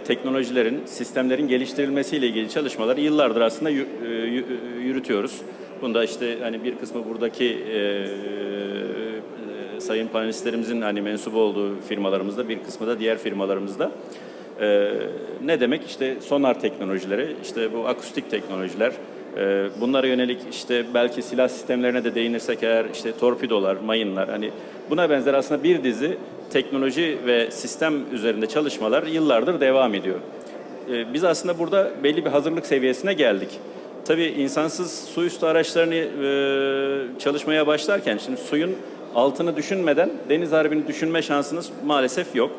teknolojilerin, sistemlerin geliştirilmesiyle ilgili çalışmaları yıllardır aslında yü- yü- yürütüyoruz. Bunda işte hani bir kısmı buradaki sayın panelistlerimizin hani mensup olduğu firmalarımızda, bir kısmı da diğer firmalarımızda. E, ne demek? İşte sonar teknolojileri, işte bu akustik teknolojiler, e, bunlara yönelik işte belki silah sistemlerine de değinirsek eğer işte torpidolar, mayınlar hani buna benzer aslında bir dizi teknoloji ve sistem üzerinde çalışmalar yıllardır devam ediyor. E, biz aslında burada belli bir hazırlık seviyesine geldik. Tabii insansız su üstü araçlarını e, çalışmaya başlarken şimdi suyun altını düşünmeden deniz harbini düşünme şansınız maalesef yok.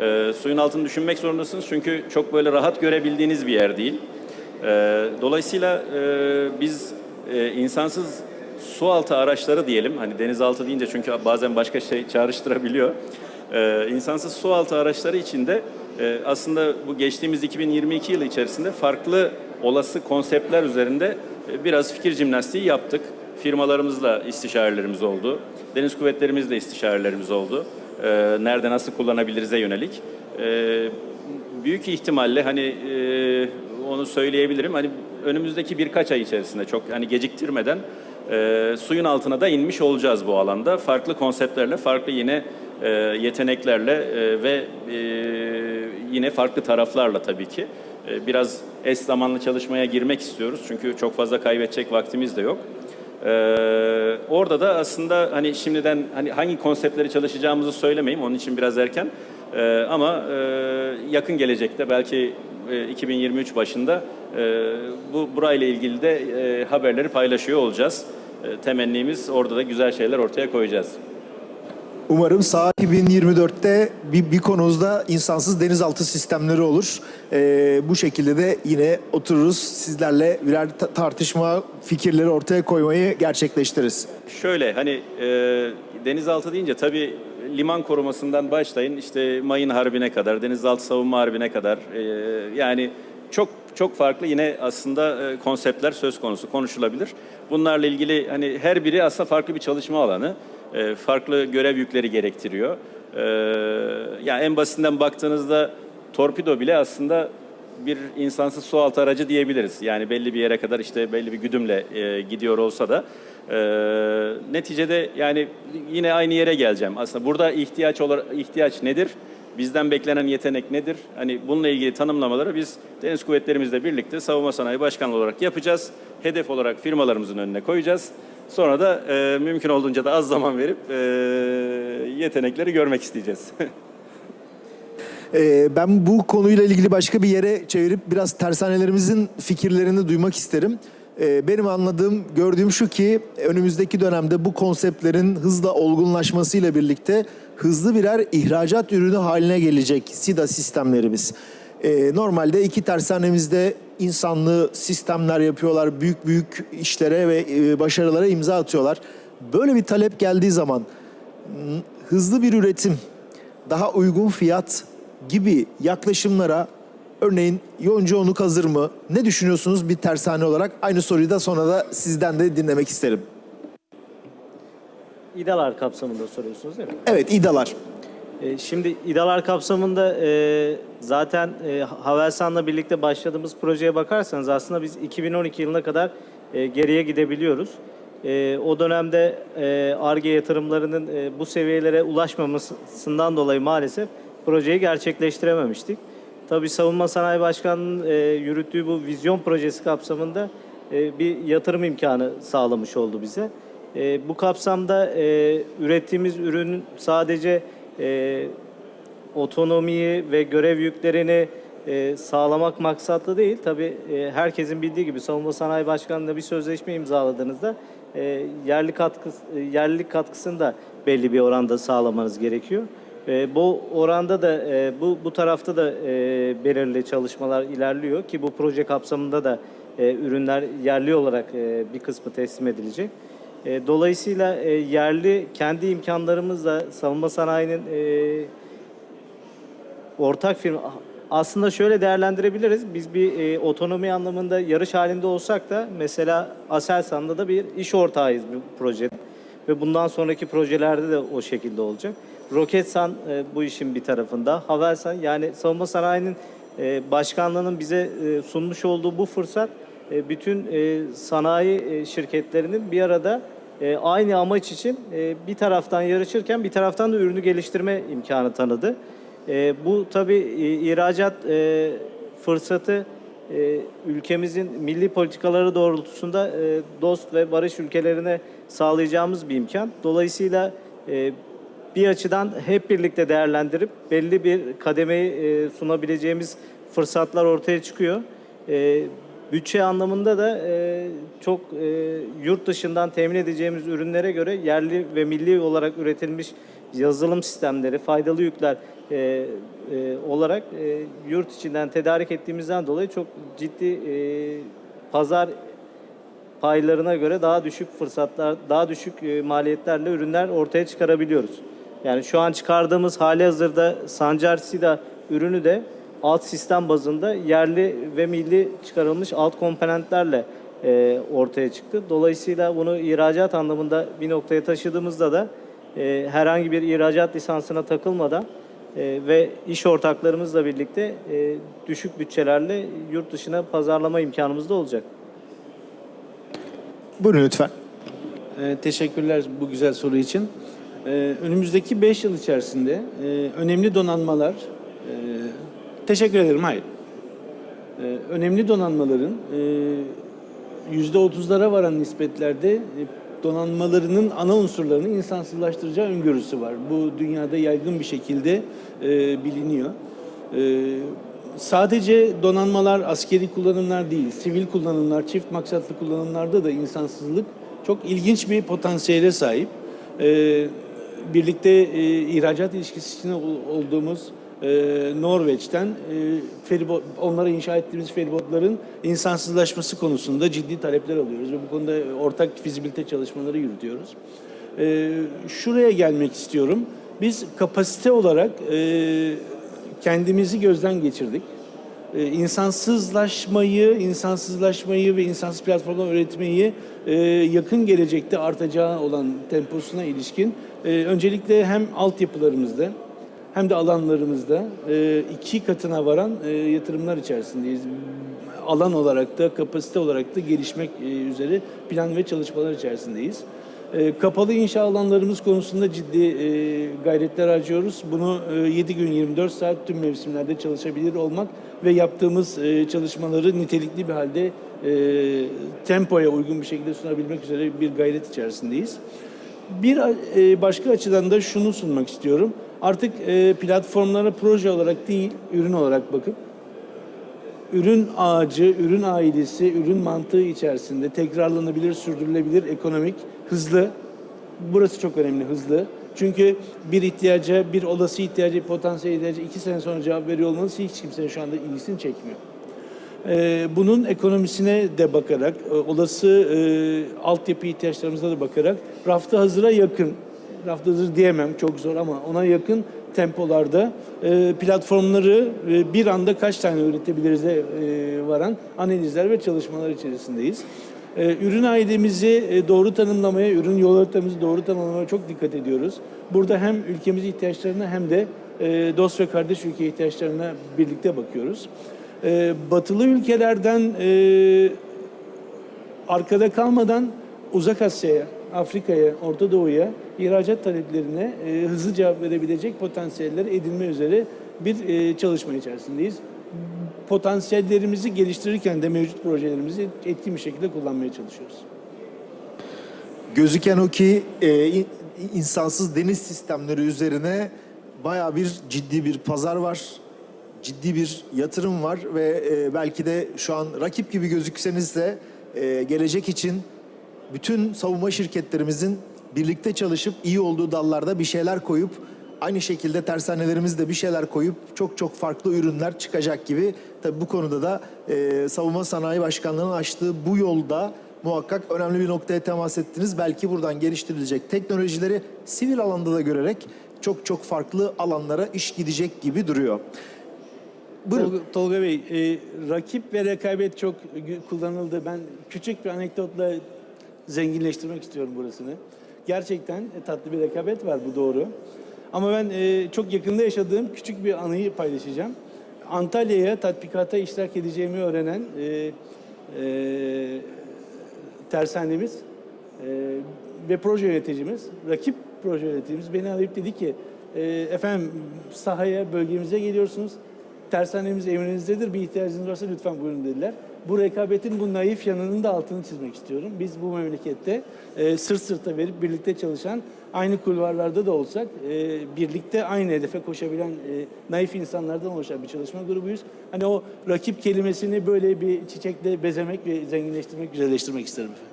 E, suyun altını düşünmek zorundasınız çünkü çok böyle rahat görebildiğiniz bir yer değil. E, dolayısıyla e, biz e, insansız su altı araçları diyelim, hani denizaltı deyince çünkü bazen başka şey çağrıştırabiliyor. E, insansız su altı araçları içinde e, aslında bu geçtiğimiz 2022 yılı içerisinde farklı olası konseptler üzerinde e, biraz fikir jimnastiği yaptık. Firmalarımızla istişarelerimiz oldu. Deniz kuvvetlerimizle istişarelerimiz oldu. E, nerede nasıl kullanabiliriz'e yönelik. E, büyük ihtimalle hani e, onu söyleyebilirim. Hani önümüzdeki birkaç ay içerisinde çok hani geciktirmeden e, suyun altına da inmiş olacağız bu alanda. Farklı konseptlerle, farklı yine e, yeteneklerle e, ve e, yine farklı taraflarla tabii ki. E, biraz eş zamanlı çalışmaya girmek istiyoruz çünkü çok fazla kaybedecek vaktimiz de yok. Ee, orada da aslında hani şimdiden hani hangi konseptleri çalışacağımızı söylemeyeyim onun için biraz erken. Ee, ama e, yakın gelecekte belki e, 2023 başında e, bu burayla ilgili de e, haberleri paylaşıyor olacağız. E, temennimiz orada da güzel şeyler ortaya koyacağız. Umarım saha 2024'te bir, bir konumuzda insansız denizaltı sistemleri olur. Ee, bu şekilde de yine otururuz sizlerle birer ta- tartışma fikirleri ortaya koymayı gerçekleştiririz. Şöyle hani e, denizaltı deyince tabii liman korumasından başlayın işte mayın harbine kadar, denizaltı savunma harbine kadar e, yani çok çok farklı yine aslında e, konseptler söz konusu konuşulabilir. Bunlarla ilgili hani her biri aslında farklı bir çalışma alanı, e, farklı görev yükleri gerektiriyor. E, yani en basitinden baktığınızda torpido bile aslında bir insansız su altı aracı diyebiliriz. Yani belli bir yere kadar işte belli bir güdümle e, gidiyor olsa da e, neticede yani yine aynı yere geleceğim. Aslında burada ihtiyaç olarak ihtiyaç nedir? Bizden beklenen yetenek nedir? Hani bununla ilgili tanımlamaları biz Deniz Kuvvetlerimizle birlikte Savunma Sanayi Başkanlığı olarak yapacağız. Hedef olarak firmalarımızın önüne koyacağız. Sonra da e, mümkün olduğunca da az zaman verip e, yetenekleri görmek isteyeceğiz. Ee, ben bu konuyla ilgili başka bir yere çevirip biraz tersanelerimizin fikirlerini duymak isterim. Ee, benim anladığım, gördüğüm şu ki önümüzdeki dönemde bu konseptlerin hızla olgunlaşmasıyla birlikte hızlı birer ihracat ürünü haline gelecek SIDA sistemlerimiz. Ee, normalde iki tersanemizde insanlı sistemler yapıyorlar, büyük büyük işlere ve e, başarılara imza atıyorlar. Böyle bir talep geldiği zaman hızlı bir üretim, daha uygun fiyat gibi yaklaşımlara örneğin Yonca Onuk hazır mı? Ne düşünüyorsunuz bir tersane olarak? Aynı soruyu da sonra da sizden de dinlemek isterim. İdalar kapsamında soruyorsunuz değil mi? Evet, İDA'lar. E, Şimdi İdalar kapsamında e, zaten e, Havelsan'la birlikte başladığımız projeye bakarsanız aslında biz 2012 yılına kadar geriye gidebiliyoruz. O dönemde ARGE yatırımlarının bu seviyelere ulaşmamasından dolayı maalesef projeyi gerçekleştirememiştik. Tabii Savunma Sanayi Başkanı'nın yürüttüğü bu vizyon projesi kapsamında bir yatırım imkanı sağlamış oldu bize. Bu kapsamda ürettiğimiz ürün sadece e, otonomiyi ve görev yüklerini e, sağlamak maksatlı değil. Tabii e, herkesin bildiği gibi Savunma Sanayi Başkanı'yla bir sözleşme imzaladığınızda e, yerli katkı e, yerlilik katkısını da belli bir oranda sağlamanız gerekiyor. E, bu oranda da e, bu bu tarafta da e, belirli çalışmalar ilerliyor ki bu proje kapsamında da e, ürünler yerli olarak e, bir kısmı teslim edilecek. E, dolayısıyla e, yerli kendi imkanlarımızla savunma sanayinin e, ortak firma aslında şöyle değerlendirebiliriz. Biz bir otonomi anlamında yarış halinde olsak da mesela Aselsan'da da bir iş ortağıyız bu projede. Ve bundan sonraki projelerde de o şekilde olacak. Roketsan bu işin bir tarafında. Havelsan yani savunma sanayinin başkanlığının bize sunmuş olduğu bu fırsat bütün sanayi şirketlerinin bir arada e, aynı amaç için e, bir taraftan yarışırken bir taraftan da ürünü geliştirme imkanı tanıdı. E, bu tabii e, ihracat e, fırsatı e, ülkemizin milli politikaları doğrultusunda e, dost ve barış ülkelerine sağlayacağımız bir imkan. Dolayısıyla e, bir açıdan hep birlikte değerlendirip belli bir kademeyi e, sunabileceğimiz fırsatlar ortaya çıkıyor. E, bütçe anlamında da e, çok e, yurt dışından temin edeceğimiz ürünlere göre yerli ve milli olarak üretilmiş yazılım sistemleri, faydalı yükler e, e, olarak e, yurt içinden tedarik ettiğimizden dolayı çok ciddi e, pazar paylarına göre daha düşük fırsatlar, daha düşük e, maliyetlerle ürünler ortaya çıkarabiliyoruz. Yani şu an çıkardığımız hali hazırda Sancar Sida ürünü de alt sistem bazında yerli ve milli çıkarılmış alt komponentlerle e, ortaya çıktı. Dolayısıyla bunu ihracat anlamında bir noktaya taşıdığımızda da e, herhangi bir ihracat lisansına takılmadan e, ve iş ortaklarımızla birlikte e, düşük bütçelerle yurt dışına pazarlama imkanımız da olacak. Buyurun lütfen. Ee, teşekkürler bu güzel soru için. Ee, önümüzdeki 5 yıl içerisinde e, önemli donanmalar, e, teşekkür ederim, hayır. Ee, önemli donanmaların e, %30'lara varan nispetlerde e, donanmalarının ana unsurlarını insansızlaştıracağı öngörüsü var. Bu dünyada yaygın bir şekilde e, biliniyor. E, sadece donanmalar askeri kullanımlar değil, sivil kullanımlar, çift maksatlı kullanımlarda da insansızlık çok ilginç bir potansiyele sahip. E, birlikte e, ihracat ilişkisi içinde ol- olduğumuz e, Norveç'ten e, feribot, onlara inşa ettiğimiz feribotların insansızlaşması konusunda ciddi talepler alıyoruz ve bu konuda ortak fizibilite çalışmaları yürütüyoruz. E, şuraya gelmek istiyorum. Biz kapasite olarak e, kendimizi gözden geçirdik. Ee, insansızlaşmayı, insansızlaşmayı ve insansız platformlar üretmeyi e, yakın gelecekte artacağı olan temposuna ilişkin e, öncelikle hem altyapılarımızda hem de alanlarımızda e, iki katına varan e, yatırımlar içerisindeyiz. Alan olarak da kapasite olarak da gelişmek e, üzere plan ve çalışmalar içerisindeyiz. Kapalı inşa alanlarımız konusunda ciddi gayretler harcıyoruz. Bunu e, 7 gün 24 saat tüm mevsimlerde çalışabilir olmak ve yaptığımız çalışmaları nitelikli bir halde tempoya uygun bir şekilde sunabilmek üzere bir gayret içerisindeyiz. Bir başka açıdan da şunu sunmak istiyorum. Artık e, platformlara proje olarak değil, ürün olarak bakıp ürün ağacı, ürün ailesi, ürün mantığı içerisinde tekrarlanabilir, sürdürülebilir, ekonomik, hızlı. Burası çok önemli, hızlı. Çünkü bir ihtiyaca, bir olası ihtiyaca, potansiyel ihtiyaca iki sene sonra cevap veriyor olmanız hiç kimsenin şu anda ilgisini çekmiyor. E, bunun ekonomisine de bakarak, e, olası e, altyapı ihtiyaçlarımıza da bakarak rafta hazıra yakın, rafta hazır diyemem çok zor ama ona yakın tempolarda e, platformları e, bir anda kaç tane üretebiliriz e, varan analizler ve çalışmalar içerisindeyiz. E, ürün aidemizi doğru tanımlamaya, ürün yol haritamızı doğru tanımlamaya çok dikkat ediyoruz. Burada hem ülkemiz ihtiyaçlarına hem de dost ve kardeş ülke ihtiyaçlarına birlikte bakıyoruz. Batılı ülkelerden arkada kalmadan Uzak Asya'ya, Afrika'ya, Orta Doğu'ya ihracat taleplerine e, hızlı cevap verebilecek potansiyeller edinme üzere bir e, çalışma içerisindeyiz. Potansiyellerimizi geliştirirken de mevcut projelerimizi etkin bir şekilde kullanmaya çalışıyoruz. Gözüken o ki e, in- insansız deniz sistemleri üzerine baya bir ciddi bir pazar var. Ciddi bir yatırım var ve e, belki de şu an rakip gibi gözükseniz de e, gelecek için bütün savunma şirketlerimizin birlikte çalışıp iyi olduğu dallarda bir şeyler koyup aynı şekilde tersanelerimizde bir şeyler koyup çok çok farklı ürünler çıkacak gibi. Tabii bu konuda da e, Savunma Sanayi Başkanlığı'nın açtığı bu yolda muhakkak önemli bir noktaya temas ettiniz. Belki buradan geliştirilecek teknolojileri sivil alanda da görerek çok çok farklı alanlara iş gidecek gibi duruyor. Tolga, Tolga Bey, e, rakip ve rekabet çok kullanıldı. Ben küçük bir anekdotla zenginleştirmek istiyorum burasını. Gerçekten e, tatlı bir rekabet var, bu doğru. Ama ben e, çok yakında yaşadığım küçük bir anıyı paylaşacağım. Antalya'ya tatbikata iştirak edeceğimi öğrenen e, e, tersanemiz e, ve proje yöneticimiz, rakip proje yöneticimiz beni arayıp dedi ki e, efendim sahaya, bölgemize geliyorsunuz. Tersanemiz emrinizdedir. Bir ihtiyacınız varsa lütfen buyurun dediler. Bu rekabetin bu naif yanının da altını çizmek istiyorum. Biz bu memlekette e, sırt sırta verip birlikte çalışan, aynı kulvarlarda da olsak e, birlikte aynı hedefe koşabilen e, naif insanlardan oluşan bir çalışma grubuyuz. Hani o rakip kelimesini böyle bir çiçekle bezemek ve zenginleştirmek, güzelleştirmek isterim efendim.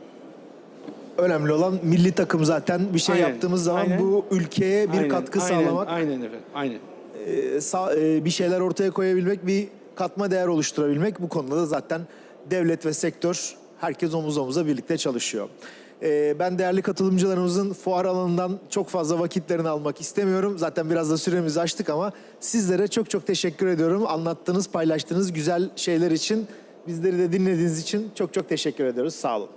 Önemli olan milli takım zaten bir şey Aynen, yaptığımız zaman aynen. bu ülkeye bir Aynen, katkı aynen, sağlamak. Aynen efendim, aynen. e, sağ- e, bir şeyler ortaya koyabilmek, bir katma değer oluşturabilmek bu konuda da zaten devlet ve sektör herkes omuz omuza birlikte çalışıyor. E, ben değerli katılımcılarımızın fuar alanından çok fazla vakitlerini almak istemiyorum. Zaten biraz da süremizi açtık ama sizlere çok çok teşekkür ediyorum. Anlattığınız, paylaştığınız güzel şeyler için, bizleri de dinlediğiniz için çok çok teşekkür ediyoruz. Sağ olun.